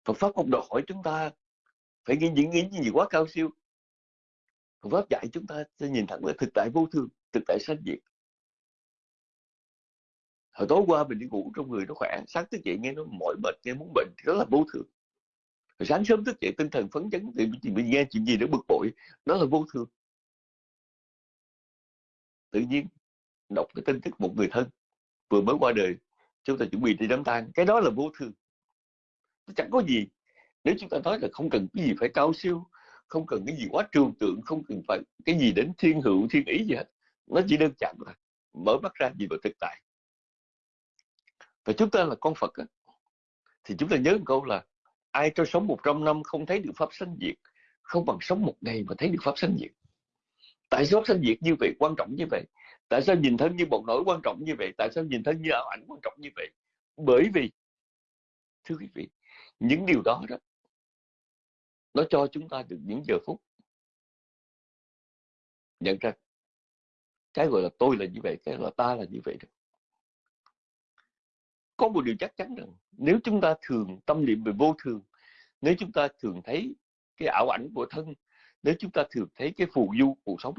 Phật pháp không đòi hỏi chúng ta phải nghĩ những nghĩ gì quá cao siêu. Phật pháp dạy chúng ta sẽ nhìn thẳng là thực tại vô thường, thực tại sanh diệt. Hồi tối qua mình đi ngủ, trong người nó khỏe, sáng thức dậy nghe nó mỏi mệt, nghe muốn bệnh thì đó là vô thường rồi sáng sớm thức dậy tinh thần phấn chấn thì mình nghe chuyện gì nó bực bội đó là vô thường. Tự nhiên đọc cái tin tức một người thân vừa mới qua đời chúng ta chuẩn bị đi đám tang cái đó là vô thường. Nó chẳng có gì. Nếu chúng ta nói là không cần cái gì phải cao siêu không cần cái gì quá trừu tượng không cần phải cái gì đến thiên hữu thiên ý gì hết nó chỉ đơn giản là mở mắt ra nhìn vào thực tại. Và chúng ta là con Phật á, thì chúng ta nhớ một câu là ai cho sống 100 năm không thấy được pháp sanh diệt, không bằng sống một ngày mà thấy được pháp sanh diệt. Tại sao pháp sanh diệt như vậy? Quan trọng như vậy. Tại sao nhìn thân như một nỗi quan trọng như vậy? Tại sao nhìn thân như ảo ảnh quan trọng như vậy? Bởi vì, thưa quý vị, những điều đó đó, nó cho chúng ta được những giờ phút nhận ra. Cái gọi là tôi là như vậy, cái là ta là như vậy đó có một điều chắc chắn rằng nếu chúng ta thường tâm niệm về vô thường nếu chúng ta thường thấy cái ảo ảnh của thân nếu chúng ta thường thấy cái phù du cuộc sống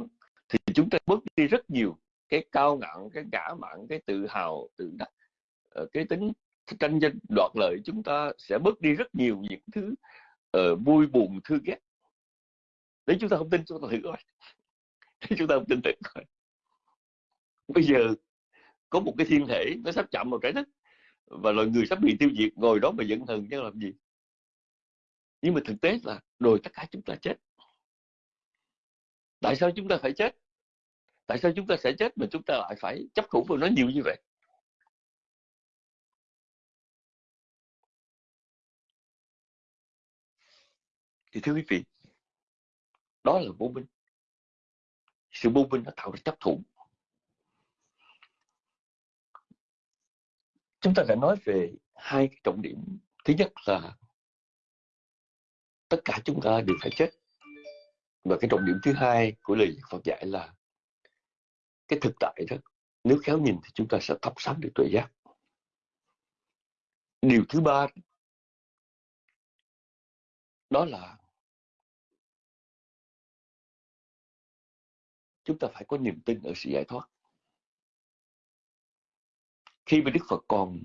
thì chúng ta bớt đi rất nhiều cái cao ngạo cái ngã mạn cái tự hào tự đắc ờ, cái tính tranh danh đoạt lợi. Chúng ta sẽ bớt đi rất nhiều những thứ uh, vui buồn thương ghét. Nếu chúng ta không tin chúng ta thử coi nếu chúng ta không tin thử coi bây giờ có một cái thiên thể nó sắp chạm vào trái đất và loài người sắp bị tiêu diệt, ngồi đó mà giận hờn chứ làm gì? Nhưng mà thực tế là rồi tất cả chúng ta chết. Tại sao chúng ta phải chết? Tại sao chúng ta sẽ chết mà chúng ta lại phải chấp thủ vào nó nhiều như vậy? Thì thưa quý vị, đó là vô minh. Sự vô minh nó tạo ra chấp thủ. Chúng ta đã nói về hai cái trọng điểm. Thứ nhất là tất cả chúng ta đều phải chết. Và cái trọng điểm thứ hai của lời Phật dạy là cái thực tại đó, nếu khéo nhìn thì chúng ta sẽ thắp sáng được tuệ giác. Điều thứ ba, đó là chúng ta phải có niềm tin ở sự giải thoát khi mà Đức Phật còn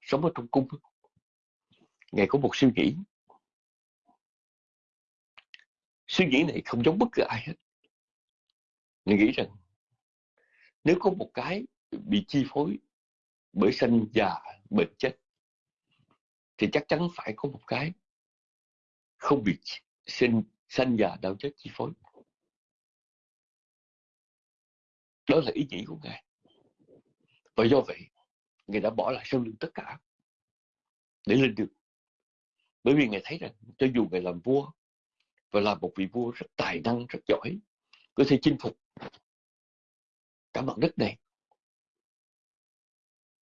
sống ở trong cung Ngài có một suy nghĩ. Suy nghĩ này không giống bất cứ ai hết. Ngài nghĩ rằng, nếu có một cái bị chi phối bởi sanh già, bệnh chết, thì chắc chắn phải có một cái không bị sinh, sanh già đau chết chi phối. Đó là ý nghĩ của ngài và do vậy, ngài đã bỏ lại sau lưng tất cả để lên đường. Bởi vì ngài thấy rằng cho dù ngài làm vua và là một vị vua rất tài năng, rất giỏi, có thể chinh phục cả mặt đất này,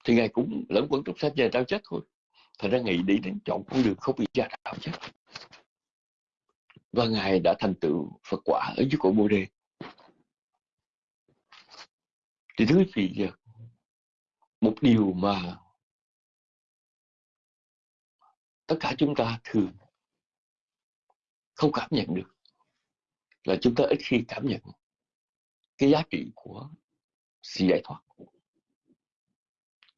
thì ngài cũng lẫn quẩn trong sát về đau chết thôi. Thật ra ngài đi đến chọn con đường không bị gia đạo chết và ngài đã thành tựu phật quả ở dưới cội bồ đề. Thì thứ gì giờ một điều mà tất cả chúng ta thường không cảm nhận được là chúng ta ít khi cảm nhận cái giá trị của sự giải thoát,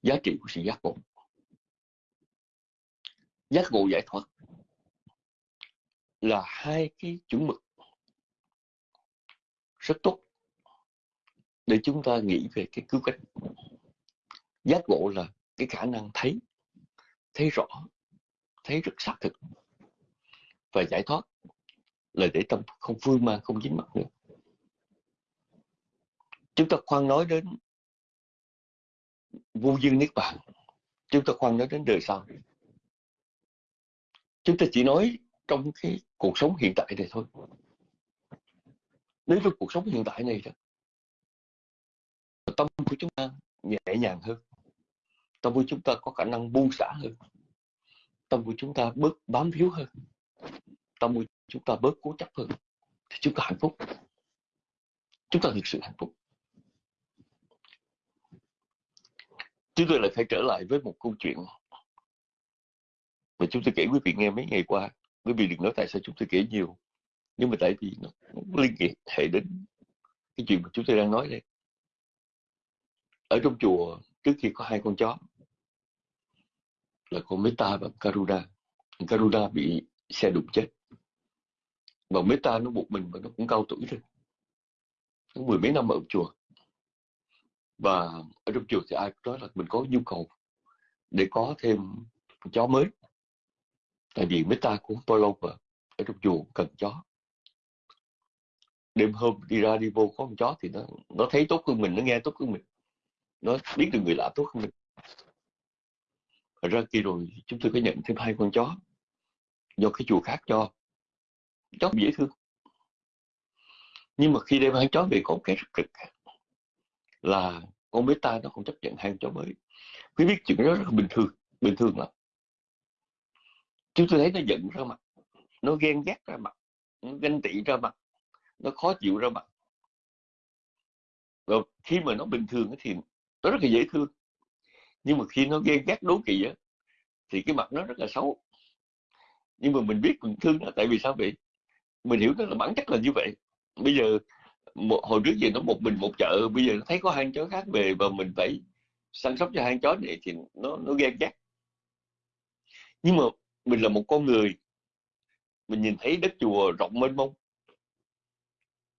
giá trị của sự giác ngộ. Giác ngộ giải thoát là hai cái chuẩn mực rất tốt để chúng ta nghĩ về cái cứu cánh giác ngộ là cái khả năng thấy thấy rõ, thấy rất xác thực và giải thoát là để tâm không phương mang không dính mắc nữa. Chúng ta khoan nói đến vô dương niết bàn, chúng ta khoan nói đến đời sau. Chúng ta chỉ nói trong cái cuộc sống hiện tại này thôi. Nếu trong cuộc sống hiện tại này đó, tâm của chúng ta nhẹ nhàng hơn tâm của chúng ta có khả năng buông xả hơn. Tâm của chúng ta bớt bám víu hơn. Tâm của chúng ta bớt cố chấp hơn. Thì chúng ta hạnh phúc. Chúng ta thực sự hạnh phúc. Chúng tôi lại phải trở lại với một câu chuyện mà chúng tôi kể quý vị nghe mấy ngày qua. Quý vị đừng nói tại sao chúng tôi kể nhiều. Nhưng mà tại vì nó, nó liên hệ đến cái chuyện mà chúng tôi đang nói đây. Ở trong chùa trước khi có hai con chó là con Meta và Karuna Karuna bị xe đụng chết. Và Meta nó một mình mà nó cũng cao tuổi rồi. Nó mười mấy năm ở chùa. Và ở trong chùa thì ai cũng nói là mình có nhu cầu để có thêm chó mới. Tại vì Meta cũng bao lâu mà ở trong chùa cần chó. Đêm hôm đi ra đi vô có con chó thì nó nó thấy tốt hơn mình, nó nghe tốt hơn mình. Nó biết được người lạ tốt hơn mình ra kia rồi chúng tôi có nhận thêm hai con chó, do cái chùa khác cho. Chó dễ thương. Nhưng mà khi đem hai chó về có cái rất cực. Là con bé ta nó không chấp nhận hai con chó mới. Quý biết chuyện đó rất là bình thường bình thường lắm. Chúng tôi thấy nó giận ra mặt, nó ghen ghét ra mặt, nó ganh tị ra mặt, nó khó chịu ra mặt. Rồi khi mà nó bình thường thì nó rất là dễ thương nhưng mà khi nó ghen ghét đố kỵ á, thì cái mặt nó rất là xấu. Nhưng mà mình biết mình thương nó, tại vì sao vậy? Mình hiểu nó là bản chất là như vậy. Bây giờ, một, hồi trước giờ nó một mình một chợ, bây giờ nó thấy có hai chó khác về và mình phải săn sóc cho hai chó này thì nó nó ghen ghét nhưng mà mình là một con người, mình nhìn thấy đất chùa rộng mênh mông.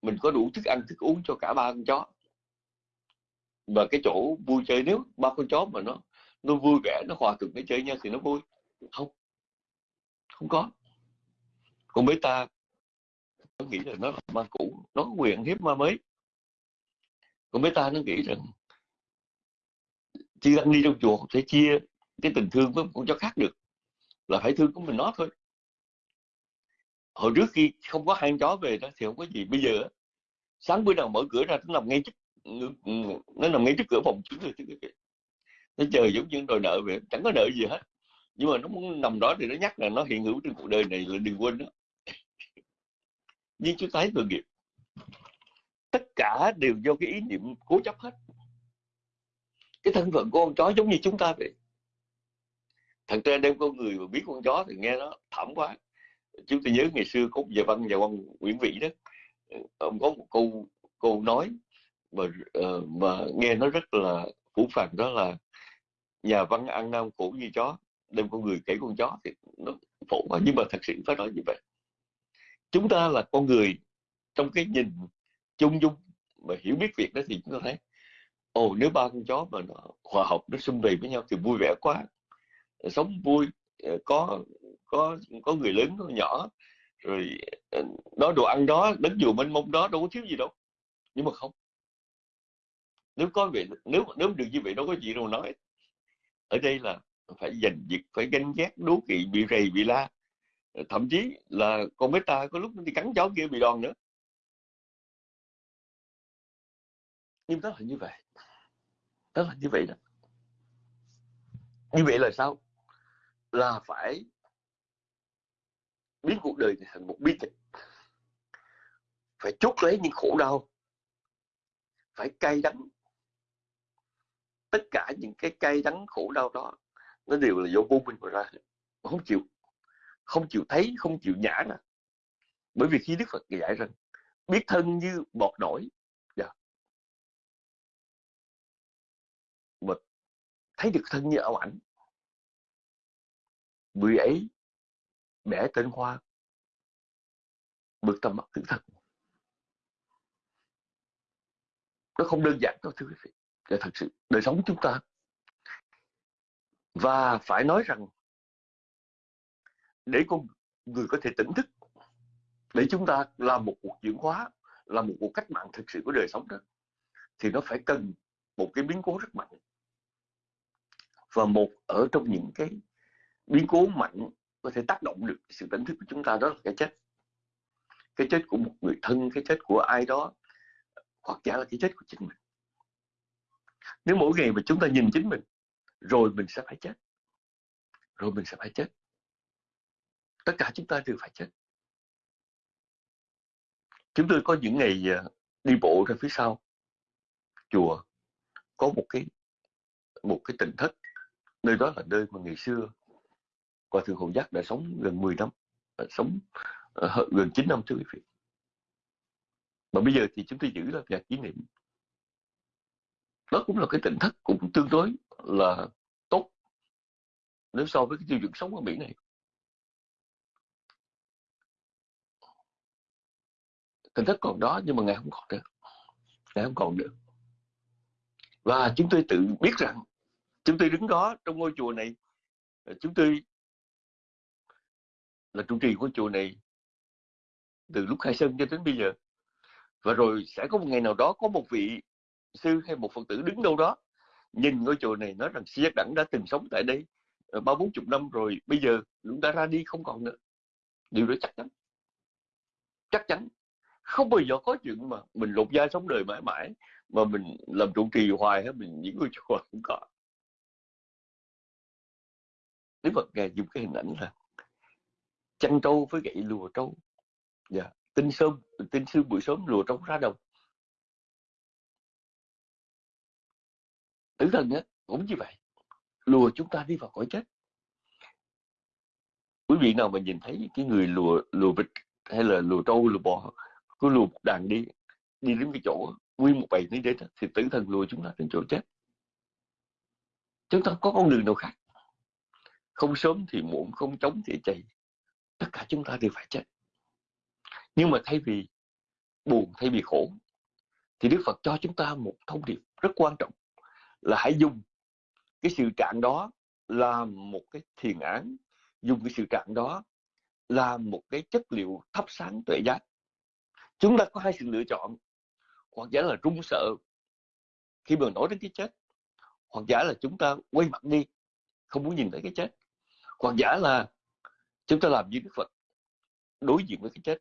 Mình có đủ thức ăn, thức uống cho cả ba con chó và cái chỗ vui chơi nếu ba con chó mà nó nó vui vẻ, nó hòa thuận cái chơi nhau thì nó vui. Không. Không có. Còn mấy ta, nó nghĩ là nó là ma cũ, nó có quyền hiếp ma mới. Còn mấy ta nó nghĩ rằng chỉ đang đi trong chùa sẽ chia cái tình thương với con chó khác được, là phải thương của mình nó thôi. Hồi trước khi không có hai chó về đó thì không có gì. Bây giờ sáng bữa nào mở cửa ra, nó nằm ngay trước Ừ, nó nằm ngay trước cửa phòng chúng rồi nó chờ giống như đòi nợ vậy, chẳng có nợ gì hết. Nhưng mà nó muốn nằm đó thì nó nhắc là nó hiện hữu trên cuộc đời này là đừng quên đó nhưng chúng ta thấy tội nghiệp. Tất cả đều do cái ý niệm cố chấp hết. Cái thân phận của con chó giống như chúng ta vậy. Thật ra đem con người mà biết con chó thì nghe nó thảm quá. Chúng tôi nhớ ngày xưa có nhà văn nhà văn Nguyễn Vĩ đó ờ, ông có một câu câu nói mà uh, ờ, mà nghe nó rất là phủ phàng đó là nhà văn ăn nam khổ như chó đem con người kể con chó thì nó phổ quá nhưng mà thật sự phải nói như vậy. Chúng ta là con người trong cái nhìn chung dung mà hiểu biết việc đó thì chúng ta thấy ồ nếu ba con chó mà nó hòa hợp nó xung vầy với nhau thì vui vẻ quá. Sống vui ờ, có có có người lớn có nhỏ rồi ờ, đó đồ ăn đó đến dù mênh mông đó đâu có thiếu gì đâu. Nhưng mà không nếu có vị, nếu nếu được như vậy đâu có gì đâu nói. Ở đây là phải giành việc phải ganh ghét đố kỵ, bị rầy, bị la. Ờ, thậm chí là con bé ta có lúc đi cắn cháu kia bị đòn nữa. Nhưng đó là như vậy. Đó là như vậy đó. Như vậy là sao? Là phải biến cuộc đời này thành một bi kịch. Phải chốt lấy những khổ đau. Phải cay đắng tất cả những cái cay đắng, khổ đau đó, nó đều là do vô minh mà ra. Không chịu không chịu thấy, không chịu nhả ra. Bởi vì khi đức phật dạy rằng, biết thân như bọt nổi. Dạ. mà thấy được thân như ảo ảnh. Người ấy bẻ tên hoa, bực tầm mắt thứ thật nó không đơn giản đâu, thưa quý vị để thật sự, đời sống chúng ta. Và phải nói rằng, để con người có thể tỉnh thức, để chúng ta làm một cuộc chuyển hóa làm một cuộc cách mạng thực sự của đời sống đó, thì nó phải cần một cái biến cố rất mạnh. Và một ở trong những cái biến cố mạnh có thể tác động được sự tỉnh thức của chúng ta đó là cái chết. Cái chết của một người thân, cái chết của ai đó, hoặc giả là cái chết của chính mình nếu mỗi ngày mà chúng ta nhìn chính mình, rồi mình sẽ phải chết. Rồi mình sẽ phải chết. Tất cả chúng ta đều phải chết. Chúng tôi có những ngày à, đi bộ ra phía sau. Chùa có một cái một cái tỉnh thất. Nơi đó là nơi mà ngày xưa Hòa thượng Hồ Giác đã sống gần 10 năm à, sống à, gần 9 năm thưa quý vị. Mà bây giờ thì chúng tôi giữ là nhà kỷ niệm đó cũng là cái tỉnh thất cũng tương đối là tốt nếu so với cái tiêu chuẩn sống ở Mỹ này. Tỉnh thất còn đó nhưng mà ngày không còn nữa, ngày không còn nữa. Và chúng tôi tự biết rằng chúng tôi đứng đó trong ngôi chùa này chúng tôi là trụ trì của chùa này từ lúc khai sơn cho đến bây giờ. Và rồi sẽ có một ngày nào đó có một vị sư hay một phật tử đứng đâu đó, nhìn ngôi chùa này nói rằng siết giác đẳng đã từng sống tại đây ờ, ba bốn chục năm rồi, bây giờ chúng ta ra đi không còn nữa. Điều đó chắc chắn. Chắc chắn. Không bao giờ có chuyện mà mình lột da sống đời mãi mãi, mà mình làm trụ trì hoài hết mình những ngôi chùa không có. Đức Phật ngài dùng cái hình ảnh là chăn trâu với gậy lùa trâu. Dạ tinh sớm tinh sương buổi sớm lùa trâu ra đồng. Tử thần á, cũng như vậy. Lùa chúng ta đi vào cõi chết. Quý vị nào mà nhìn thấy cái người lùa lùa vịt hay là lùa trâu, lùa bò, cứ lùa một đàn đi đi đến cái chỗ nguyên một bầy đến đến thì tử thần lùa chúng ta đến chỗ chết. Chúng ta có con đường nào khác? Không sớm thì muộn, không chống thì chạy tất cả chúng ta đều phải chết. Nhưng mà thay vì buồn, thay vì khổ, thì Đức Phật cho chúng ta một thông điệp rất quan trọng là hãy dùng cái sự trạng đó làm một cái thiền án, dùng cái sự trạng đó làm một cái chất liệu thắp sáng tuệ giác. Chúng ta có hai sự lựa chọn, hoặc giả là run sợ khi mà nói đến cái chết, hoặc giả là chúng ta quay mặt đi, không muốn nhìn thấy cái chết, hoặc giả là chúng ta làm như Đức Phật đối diện với cái chết.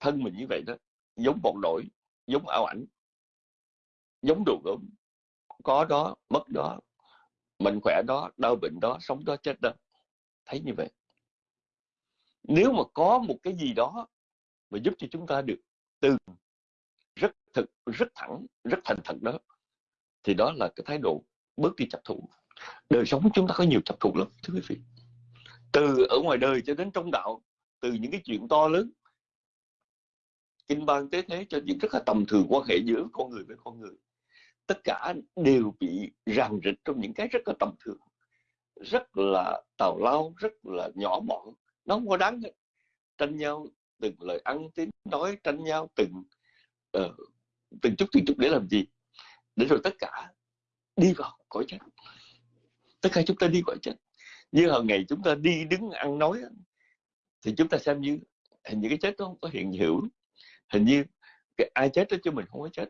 Thân mình như vậy đó, giống bọn nổi, giống ảo ảnh, giống đồ gốm có đó, mất đó mạnh khỏe đó, đau bệnh đó, sống đó, chết đó. Thấy như vậy. Nếu mà có một cái gì đó mà giúp cho chúng ta được từ rất thực, rất thẳng, rất thành thật đó, thì đó là cái thái độ bớt đi chấp thủ. Đời sống chúng ta có nhiều chấp thủ lắm, thưa quý vị. Từ ở ngoài đời cho đến trong đạo, từ những cái chuyện to lớn. Kinh ban tế thế cho những rất là tầm thường quan hệ giữa con người với con người tất cả đều bị ràng rịch trong những cái rất là tầm thường rất là tào lao rất là nhỏ mọn nó không có đáng hết tranh nhau từng lời ăn tiếng nói tranh nhau từng uh, từng chút từng chút để làm gì? Để rồi tất cả đi vào cõi chết. Tất cả chúng ta đi cõi chết. Như hàng ngày chúng ta đi đứng ăn nói thì chúng ta xem như hình như cái chết nó không có hiện hữu. Hình như cái ai chết đó chứ mình không có chết.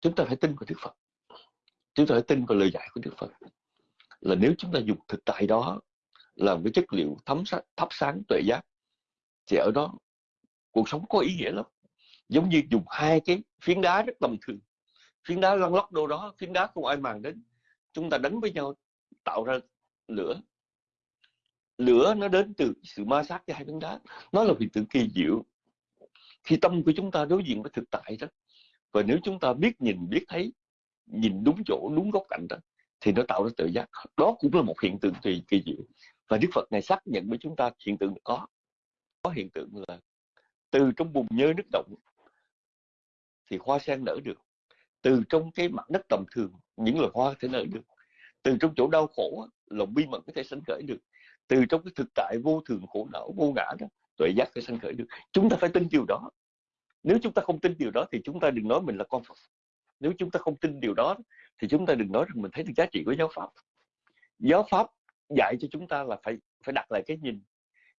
Chúng ta phải tin vào Đức Phật. Chúng ta phải tin vào lời dạy của Đức Phật. Là nếu chúng ta dùng thực tại đó làm cái chất liệu thấm sáng, thắp sáng tuệ giác thì ở đó cuộc sống có ý nghĩa lắm. Giống như dùng hai cái phiến đá rất tầm thường. Phiến đá lăn lóc đâu đó phiến đá không ai màng đến. Chúng ta đánh với nhau tạo ra lửa. Lửa nó đến từ sự ma sát của hai phiến đá. Nó là hiện tượng kỳ diệu. Khi tâm của chúng ta đối diện với thực tại đó và nếu chúng ta biết nhìn, biết thấy, nhìn đúng chỗ, đúng góc cạnh đó, thì nó tạo ra tự giác. Đó cũng là một hiện tượng kỳ kỳ diệu. Và đức phật này xác nhận với chúng ta hiện tượng có có hiện tượng là từ trong bùn nhơ nước động thì hoa sen nở được. Từ trong cái mặt đất tầm thường, những loài hoa có thể nở được. Từ trong chỗ đau khổ lòng bi mẫn có thể sanh khởi được. Từ trong cái thực tại vô thường khổ não, vô ngã đó, tuệ giác có thể sanh khởi được. Chúng ta phải tin điều đó nếu chúng ta không tin điều đó thì chúng ta đừng nói mình là con Phật. Nếu chúng ta không tin điều đó thì chúng ta đừng nói rằng mình thấy được giá trị của giáo pháp. Giáo pháp dạy cho chúng ta là phải phải đặt lại cái nhìn.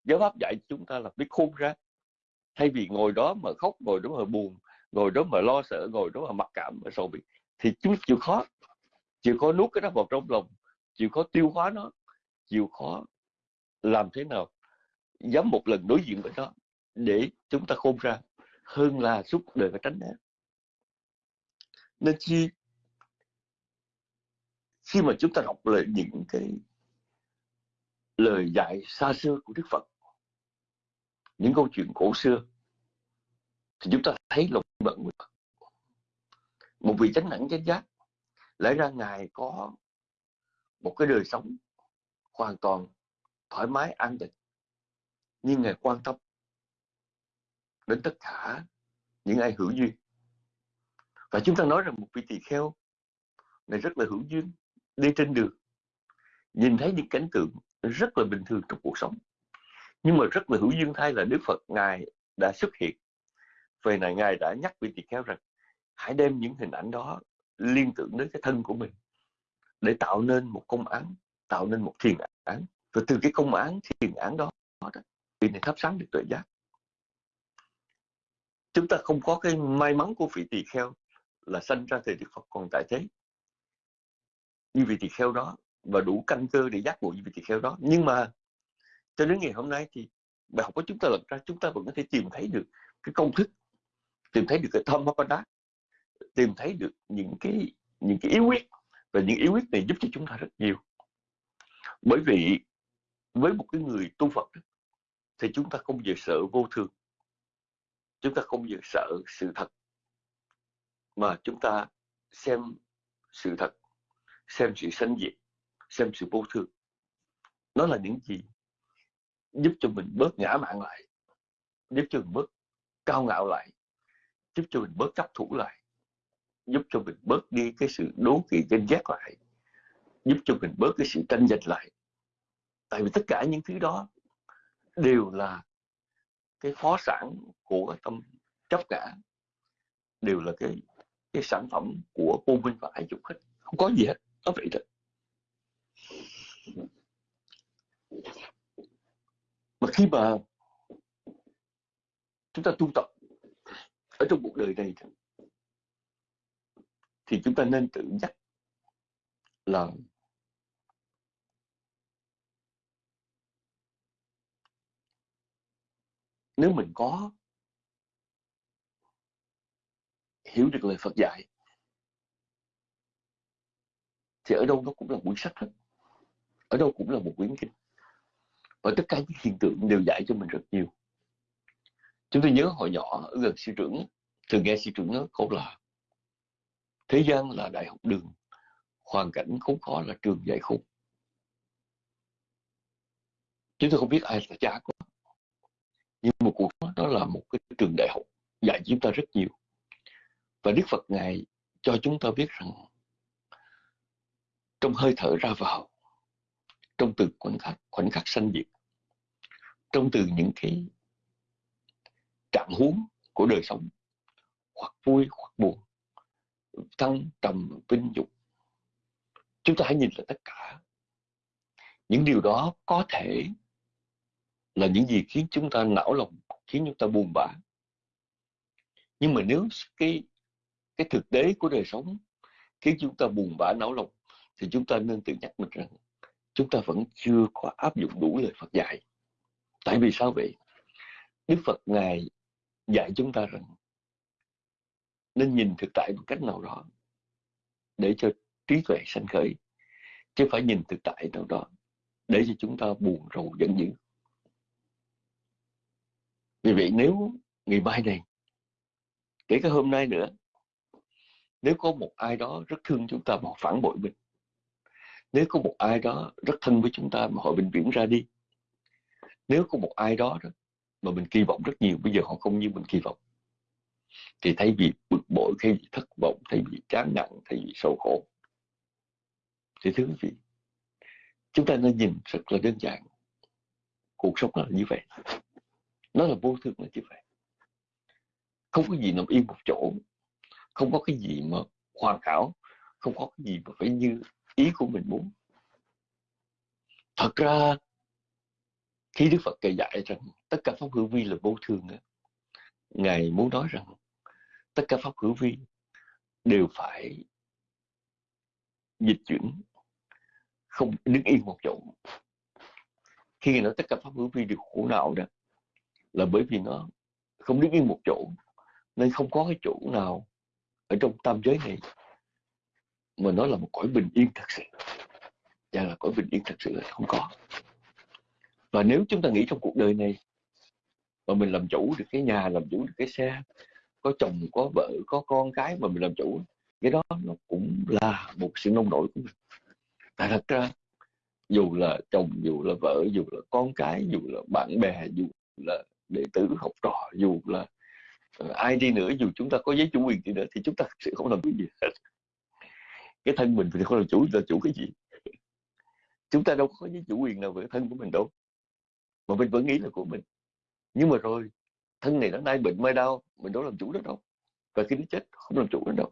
Giáo pháp dạy cho chúng ta là biết khôn ra. Thay vì ngồi đó mà khóc, ngồi đó mà buồn, ngồi đó mà lo sợ, ngồi đó mà mặc cảm mà sầu bị thì chúng chịu khó. Chịu khó nuốt cái đó vào trong lòng. Chịu khó tiêu hóa nó. Chịu khó làm thế nào, dám một lần đối diện với nó để chúng ta khôn ra hơn là suốt đời phải tránh né. Nên chi khi mà chúng ta đọc lại những cái lời dạy xa xưa của Đức Phật, những câu chuyện cổ xưa, thì chúng ta thấy lòng bận một vị chánh đẳng chánh giác, lẽ ra ngài có một cái đời sống hoàn toàn thoải mái, an định nhưng ngài quan tâm đến tất cả những ai hữu duyên. Và chúng ta nói rằng một vị tỳ kheo này rất là hữu duyên, đi trên đường, nhìn thấy những cảnh tượng rất là bình thường trong cuộc sống. Nhưng mà rất là hữu duyên thay là Đức Phật ngài đã xuất hiện. Về này ngài đã nhắc vị tỳ kheo rằng, hãy đem những hình ảnh đó liên tưởng đến cái thân của mình, để tạo nên một công án, tạo nên một thiền án. Và từ cái công án, thiền án đó, vị này thắp sáng được tuệ giác chúng ta không có cái may mắn của vị tỳ kheo là sanh ra thời Đức Phật còn tại thế. Như vị tỳ kheo đó và đủ căn cơ để giác ngộ như vị tỳ kheo đó. Nhưng mà cho đến ngày hôm nay thì bài học của chúng ta lật ra, chúng ta vẫn có thể tìm thấy được cái công thức, tìm thấy được cái thâm đá, tìm thấy được những cái những cái yếu quyết và những yếu quyết này giúp cho chúng ta rất nhiều. Bởi vì với một cái người tu Phật thì chúng ta không bao sợ vô thường chúng ta không bao sợ sự thật, mà chúng ta xem sự thật, xem sự sanh diệt, xem sự vô thường. Nó là những gì giúp cho mình bớt ngã mạng lại, giúp cho mình bớt cao ngạo lại, giúp cho mình bớt chấp thủ lại, giúp cho mình bớt đi cái sự đố kỵ ganh ghét lại, giúp cho mình bớt cái sự tranh giành lại. Tại vì tất cả những thứ đó đều là cái phó sản của cái tâm chấp ngã đều là cái cái sản phẩm của vô minh và ái dục hết. Không có gì hết, nó vậy đó mà khi mà chúng ta tu tập ở trong cuộc đời này thì chúng ta nên tự nhắc là nếu mình có hiểu được lời Phật dạy, thì ở đâu nó cũng là quyển sách hết. Ở đâu cũng là một quyển kinh. Và tất cả những hiện tượng đều dạy cho mình rất nhiều. Chúng tôi nhớ hồi nhỏ, ở gần sư trưởng, thường nghe sư trưởng nói câu là thế gian là đại học đường, hoàn cảnh khốn khó là trường dạy khôn chúng tôi không biết ai là cha của nhưng một cuộc đó là một cái trường đại học dạy chúng ta rất nhiều. Và đức phật ngài cho chúng ta biết rằng trong hơi thở ra vào, trong từ khoảnh khắc khoảnh khắc sanh diệt, trong từ những cái trạng huống của đời sống, hoặc vui, hoặc buồn, thăng trầm, vinh dục, chúng ta hãy nhìn lại tất cả. Những điều đó có thể là những gì khiến chúng ta não lòng, khiến chúng ta buồn bã. Nhưng mà nếu cái cái thực tế của đời sống khiến chúng ta buồn bã não lòng, thì chúng ta nên tự nhắc mình rằng chúng ta vẫn chưa có áp dụng đủ lời Phật dạy. Tại vì sao vậy? Đức Phật ngài dạy chúng ta rằng nên nhìn thực tại một cách nào đó để cho trí tuệ sanh khởi, chứ phải nhìn thực tại nào đó để cho chúng ta buồn rầu giận dữ vì vậy nếu ngày mai này kể cả hôm nay nữa nếu có một ai đó rất thương chúng ta mà họ phản bội mình nếu có một ai đó rất thân với chúng ta mà họ bình viễn ra đi nếu có một ai đó, đó mà mình kỳ vọng rất nhiều bây giờ họ không như mình kỳ vọng thì thay vì bực bội thay vì thất vọng thay vì chán nặng thay vì sầu khổ thì thưa quý vị chúng ta nên nhìn rất là đơn giản. Cuộc sống là như vậy nó là vô thường là như vậy không có gì nằm yên một chỗ. Không có cái gì mà hoàn hảo. Không có cái gì mà phải như ý của mình muốn. Thật ra, khi đức phật kể dạy rằng tất cả pháp hữu vi là vô thường ngài muốn nói rằng tất cả pháp hữu vi đều phải dịch chuyển, không đứng yên một chỗ. Khi ngài nói tất cả pháp hữu vi đều khổ não đó là bởi vì nó không đứng yên một chỗ, nên không có cái chỗ nào ở trong tam giới này mà nó là một cõi bình yên thật sự. Và là cõi bình yên thật sự là không có. Và nếu chúng ta nghĩ trong cuộc đời này mà mình làm chủ được cái nhà, làm chủ được cái xe, có chồng, có vợ, có con cái mà mình làm chủ, cái đó nó cũng là một sự nông nổi của mình. Tại thật ra, dù là chồng, dù là vợ, dù là con cái, dù là bạn bè, dù là đệ tử học trò, dù là ờ, ai đi nữa, dù chúng ta có giấy chủ quyền đi nữa, thì chúng ta sẽ không làm cái gì hết. Cái thân mình thì không làm chủ, là chủ cái gì? Chúng ta đâu có giấy chủ quyền nào về thân của mình đâu. Mà mình vẫn nghĩ là của mình. Nhưng mà rồi, thân này nó nay bệnh, mai đau, mình đâu làm chủ được đâu. Và khi nó chết, không làm chủ được đâu.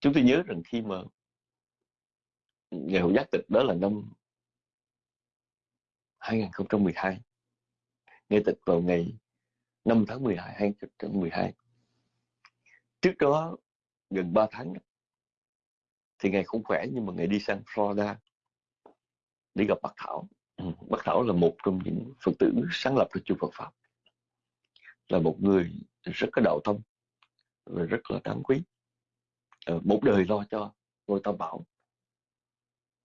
Chúng tôi nhớ rằng khi mà ngày hội giác tịch, đó là năm 2012 ngày tịch vào ngày 5 tháng 12 2012 trước đó, gần 3 tháng thì ngày không khỏe nhưng mà ngày đi sang Florida đi gặp bác Thảo. Bác Thảo là một trong những Phật tử sáng lập ra chùa Phật Pháp. Là một người rất có đạo tâm và rất là đáng quý. Ờ, một đời lo cho ngôi tam bảo.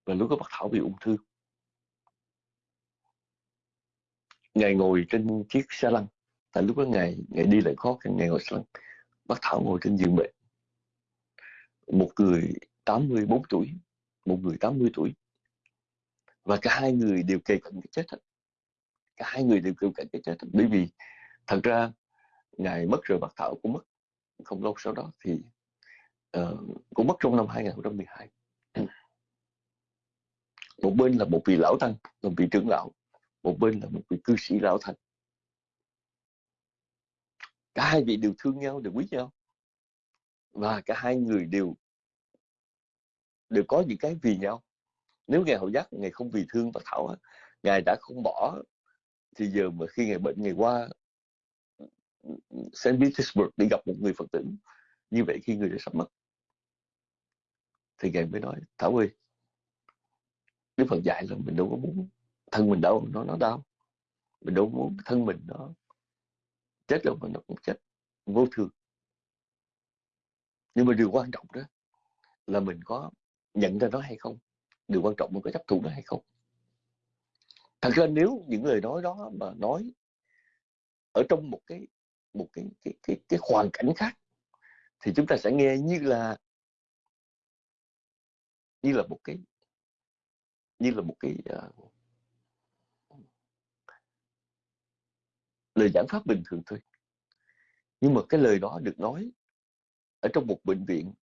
Và lúc đó bác Thảo bị ung thư. Ngài ngồi trên chiếc xe lăn. Tại lúc đó ngài ngài đi lại khó khăn ngài ngồi xe lăn. Bác thảo ngồi trên giường bệnh. Một người 84 tuổi. Một người 80 tuổi. Và cả hai người đều kề cận cái chết hết. Cả hai người đều kề cận cái chết hết. bởi vì thật ra ngài mất rồi bác thảo cũng mất. Không lâu sau đó thì uh, cũng mất trong năm 2012 một bên là một vị lão tăng một vị trưởng lão một bên là một vị cư sĩ lão thành cả hai vị đều thương nhau, đều quý nhau và cả hai người đều đều có những cái vì nhau nếu ngài hậu giác ngài không vì thương và thảo ngài đã không bỏ, thì giờ mà khi ngài bệnh ngày qua St. Petersburg đi gặp một người Phật tử, như vậy khi người đã sắp mất, thì ngài mới nói, Thảo ơi, Đức Phật dạy là mình đâu có muốn thân mình đâu nó nó đau. Mình đâu muốn thân mình nó chết đâu mà nó cũng chết vô thường. Nhưng mà điều quan trọng đó là mình có nhận ra nó hay không? Điều quan trọng mình có chấp thụ nó hay không? Thật ra nếu những lời nói đó mà nói ở trong một cái một cái cái cái, cái hoàn cảnh khác thì chúng ta sẽ nghe như là như là một cái như là một cái uh, lời giảng pháp bình thường thôi. Nhưng mà cái lời đó được nói ở trong một bệnh viện,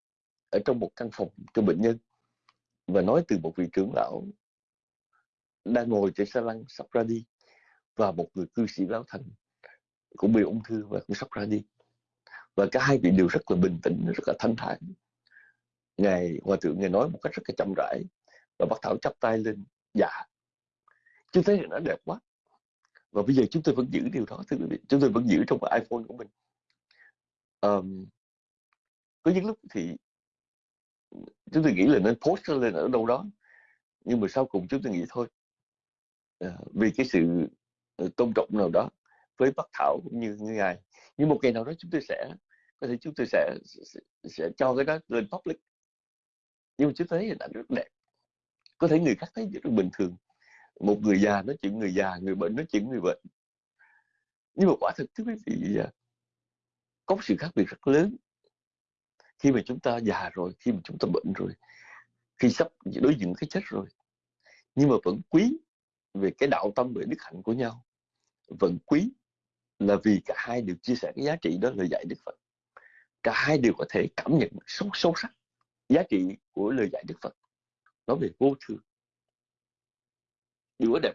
ở trong một căn phòng cho bệnh nhân và nói từ một vị trưởng lão đang ngồi trên xe lăn sắp ra đi và một người cư sĩ lão thành cũng bị ung thư và cũng sắp ra đi. Và cả hai vị đều rất là bình tĩnh, rất là thanh thản. Ngài hòa thượng ngài nói một cách rất là chậm rãi và bác thảo chắp tay lên dạ chứ thấy nó đẹp quá và bây giờ chúng tôi vẫn giữ điều đó thưa quý vị. Chúng tôi vẫn giữ trong cái iPhone của mình. Um, có những lúc thì chúng tôi nghĩ là nên post lên ở đâu đó nhưng mà sau cùng chúng tôi nghĩ thôi. Uh, vì cái sự ờ, tôn trọng nào đó với bác thảo cũng như, như ngài. Nhưng một ngày nào đó chúng tôi sẽ có thể chúng tôi sẽ sẽ, sẽ cho cái đó lên public. Nhưng mà chúng tôi thấy hình ảnh rất đẹp. Có thể người khác thấy rất bình thường một người già nói chuyện người già, người bệnh nói chuyện người bệnh. Nhưng mà quả thực, thưa quý vị à, có sự khác biệt rất lớn. Khi mà chúng ta già rồi, khi mà chúng ta bệnh rồi, khi sắp đối diện cái chết rồi, nhưng mà vẫn quý về cái đạo tâm về đức hạnh của nhau. Vẫn quý là vì cả hai đều chia sẻ cái giá trị đó lời dạy Đức Phật. Cả hai đều có thể cảm nhận sâu sâu sắc giá trị của lời dạy Đức Phật. Nói về vô thường điều đó đẹp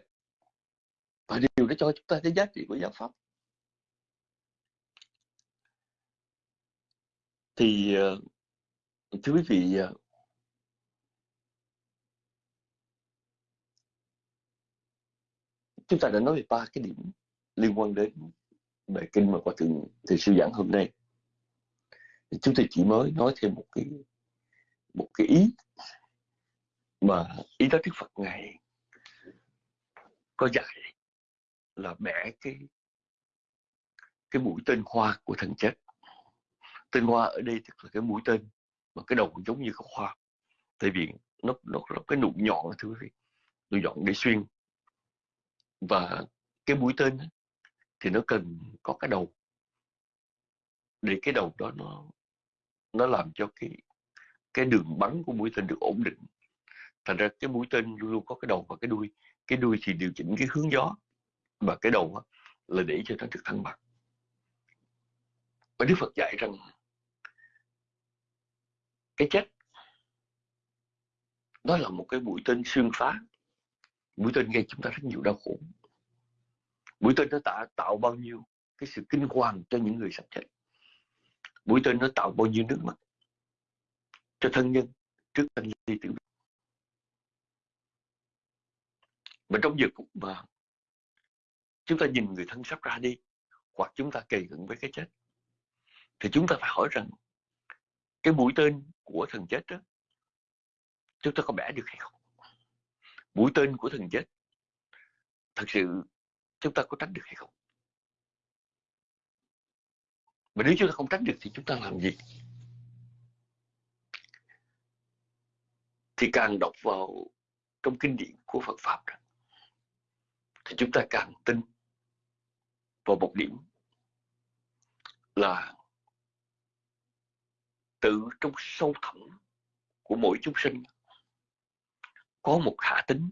và điều đó cho chúng ta thấy giá trị của giáo pháp. Thì ờ, thưa quý vị ờ, chúng ta đã nói về ba cái điểm liên quan đến bài kinh mà qua từng thầy sư giảng hôm nay. Chúng tôi chỉ mới nói thêm một cái một cái ý mà ý đó Đức Phật ngài có dạy là bẻ cái cái mũi tên hoa của thần chết. Tên hoa ở đây tức là cái mũi tên mà cái đầu giống như cái hoa. Tại vì nó nó có cái nụ nhọn thưa quý vị. Nụ nhọn để xuyên. Và cái mũi tên thì nó cần có cái đầu. Để cái đầu đó nó nó làm cho cái cái đường bắn của mũi tên được ổn định. Thành ra cái mũi tên luôn luôn có cái đầu và cái đuôi cái đuôi thì điều chỉnh cái hướng gió và cái đầu là để cho nó được thăng bằng. Và Đức Phật dạy rằng cái chết đó là một cái mũi tên xuyên phá mũi tên gây chúng ta rất nhiều đau khổ. Mũi tên nó tạo, tạo bao nhiêu cái sự kinh hoàng cho những người sắp chết. Mũi tên nó tạo bao nhiêu nước mắt cho thân nhân trước anh ly tử mà trong giờ cũng mà chúng ta nhìn người thân sắp ra đi hoặc chúng ta kề cận với cái chết. Thì chúng ta phải hỏi rằng cái mũi tên của thần chết đó chúng ta có bẻ được hay không? Mũi tên của thần chết thật sự chúng ta có tránh được hay không? Mà nếu chúng ta không tránh được thì chúng ta làm gì? Thì càng đọc vào trong kinh điển của Phật Pháp đó, thì chúng ta càng tin vào một điểm là tự trong sâu thẳm của mỗi chúng sinh có một khả tính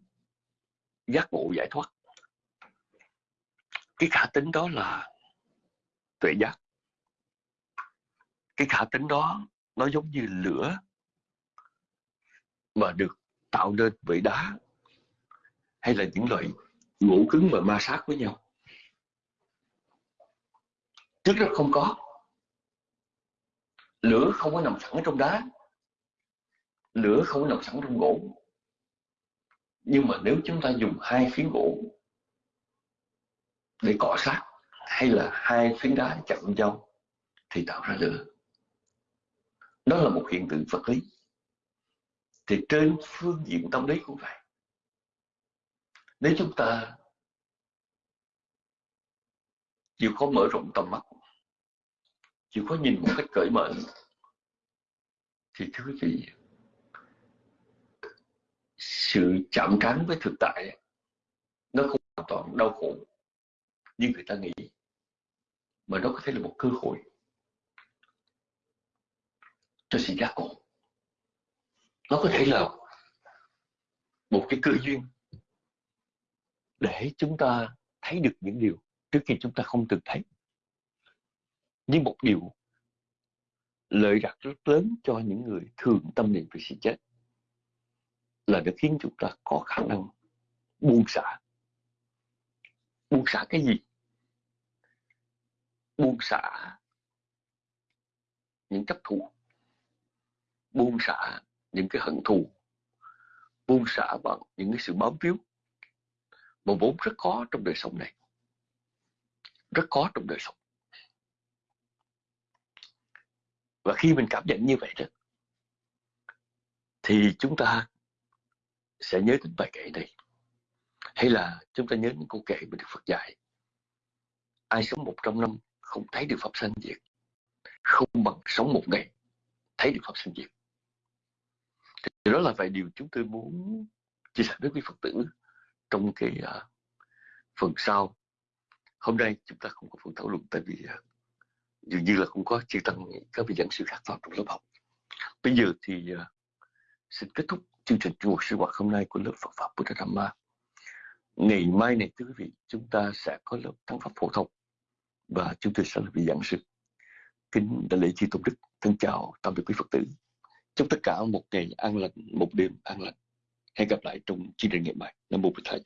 giác ngộ giải thoát. Cái khả tính đó là tuệ giác. Cái khả tính đó nó giống như lửa mà được tạo nên bởi đá hay là những loại gỗ cứng mà ma sát với nhau. Trước đó không có. Lửa không có nằm sẵn trong đá. Lửa không có nằm sẵn trong gỗ. Nhưng mà nếu chúng ta dùng hai phiến gỗ để cọ sát hay là hai phiến đá chạm nhau thì tạo ra lửa. Đó là một hiện tượng vật lý. Thì trên phương diện tâm lý cũng vậy nếu chúng ta chịu khó mở rộng tầm mắt, chịu khó nhìn một cách cởi mở, thì thưa quý vị, sự chạm trán với thực tại nó không hoàn toàn đau khổ như người ta nghĩ, mà nó có thể là một cơ hội cho sự giác ngộ. Nó có thể là một cái cơ duyên để chúng ta thấy được những điều trước khi chúng ta không từng thấy. Nhưng một điều lợi đặt rất lớn cho những người thường tâm niệm về sự chết là nó khiến chúng ta có khả năng buông xả. Buông xả cái gì? Buông xả những chấp thù buông xả những cái hận thù. Buông xả bằng những cái sự bám víu mà vốn rất khó trong đời sống này. Rất khó trong đời sống. Và khi mình cảm nhận như vậy đó, thì chúng ta sẽ nhớ đến bài kệ này. Hay là chúng ta nhớ những câu kệ mà Đức Phật dạy. Ai sống một trăm năm không thấy được pháp sanh diệt. Không bằng sống một ngày thấy được pháp sanh diệt. Thì đó là vài điều chúng tôi muốn chia sẻ với quý Phật tử trong cái uh, phần sau. Hôm nay chúng ta không có phần thảo luận tại vì uh, dường như là không có chư tăng các vị giảng sư khác vào trong lớp học. Bây giờ thì uh, xin kết thúc chương trình chùa sư hoạt hôm nay của lớp Phật pháp Buddha Dhamma ngày mai này thưa quý vị chúng ta sẽ có lớp thắng pháp phổ thông và chúng tôi sẽ là vị giảng sư. Kính đại lễ chi tôn đức. Thân chào tạm biệt quý phật tử. Chúc tất cả một ngày an lành một đêm an lành hẹn gặp lại trong chương trình ngày mai. Nam mô bổn thầy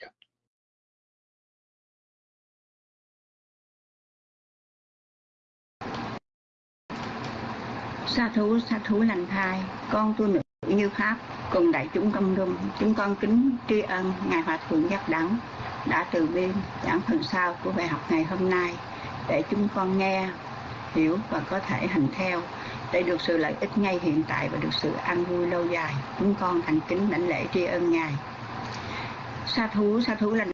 sa thú sa thú lành thai, con tu nữ như pháp, cùng đại chúng công đông chúng con kính tri ân ngài hòa thượng giác đẳng, đã từ bi giảng phần sau của bài học ngày hôm nay, để chúng con nghe, hiểu và có thể hành theo để được sự lợi ích ngay hiện tại và được sự an vui lâu dài. Chúng con thành kính đảnh lễ tri ân ngài. Sa thú sa thú là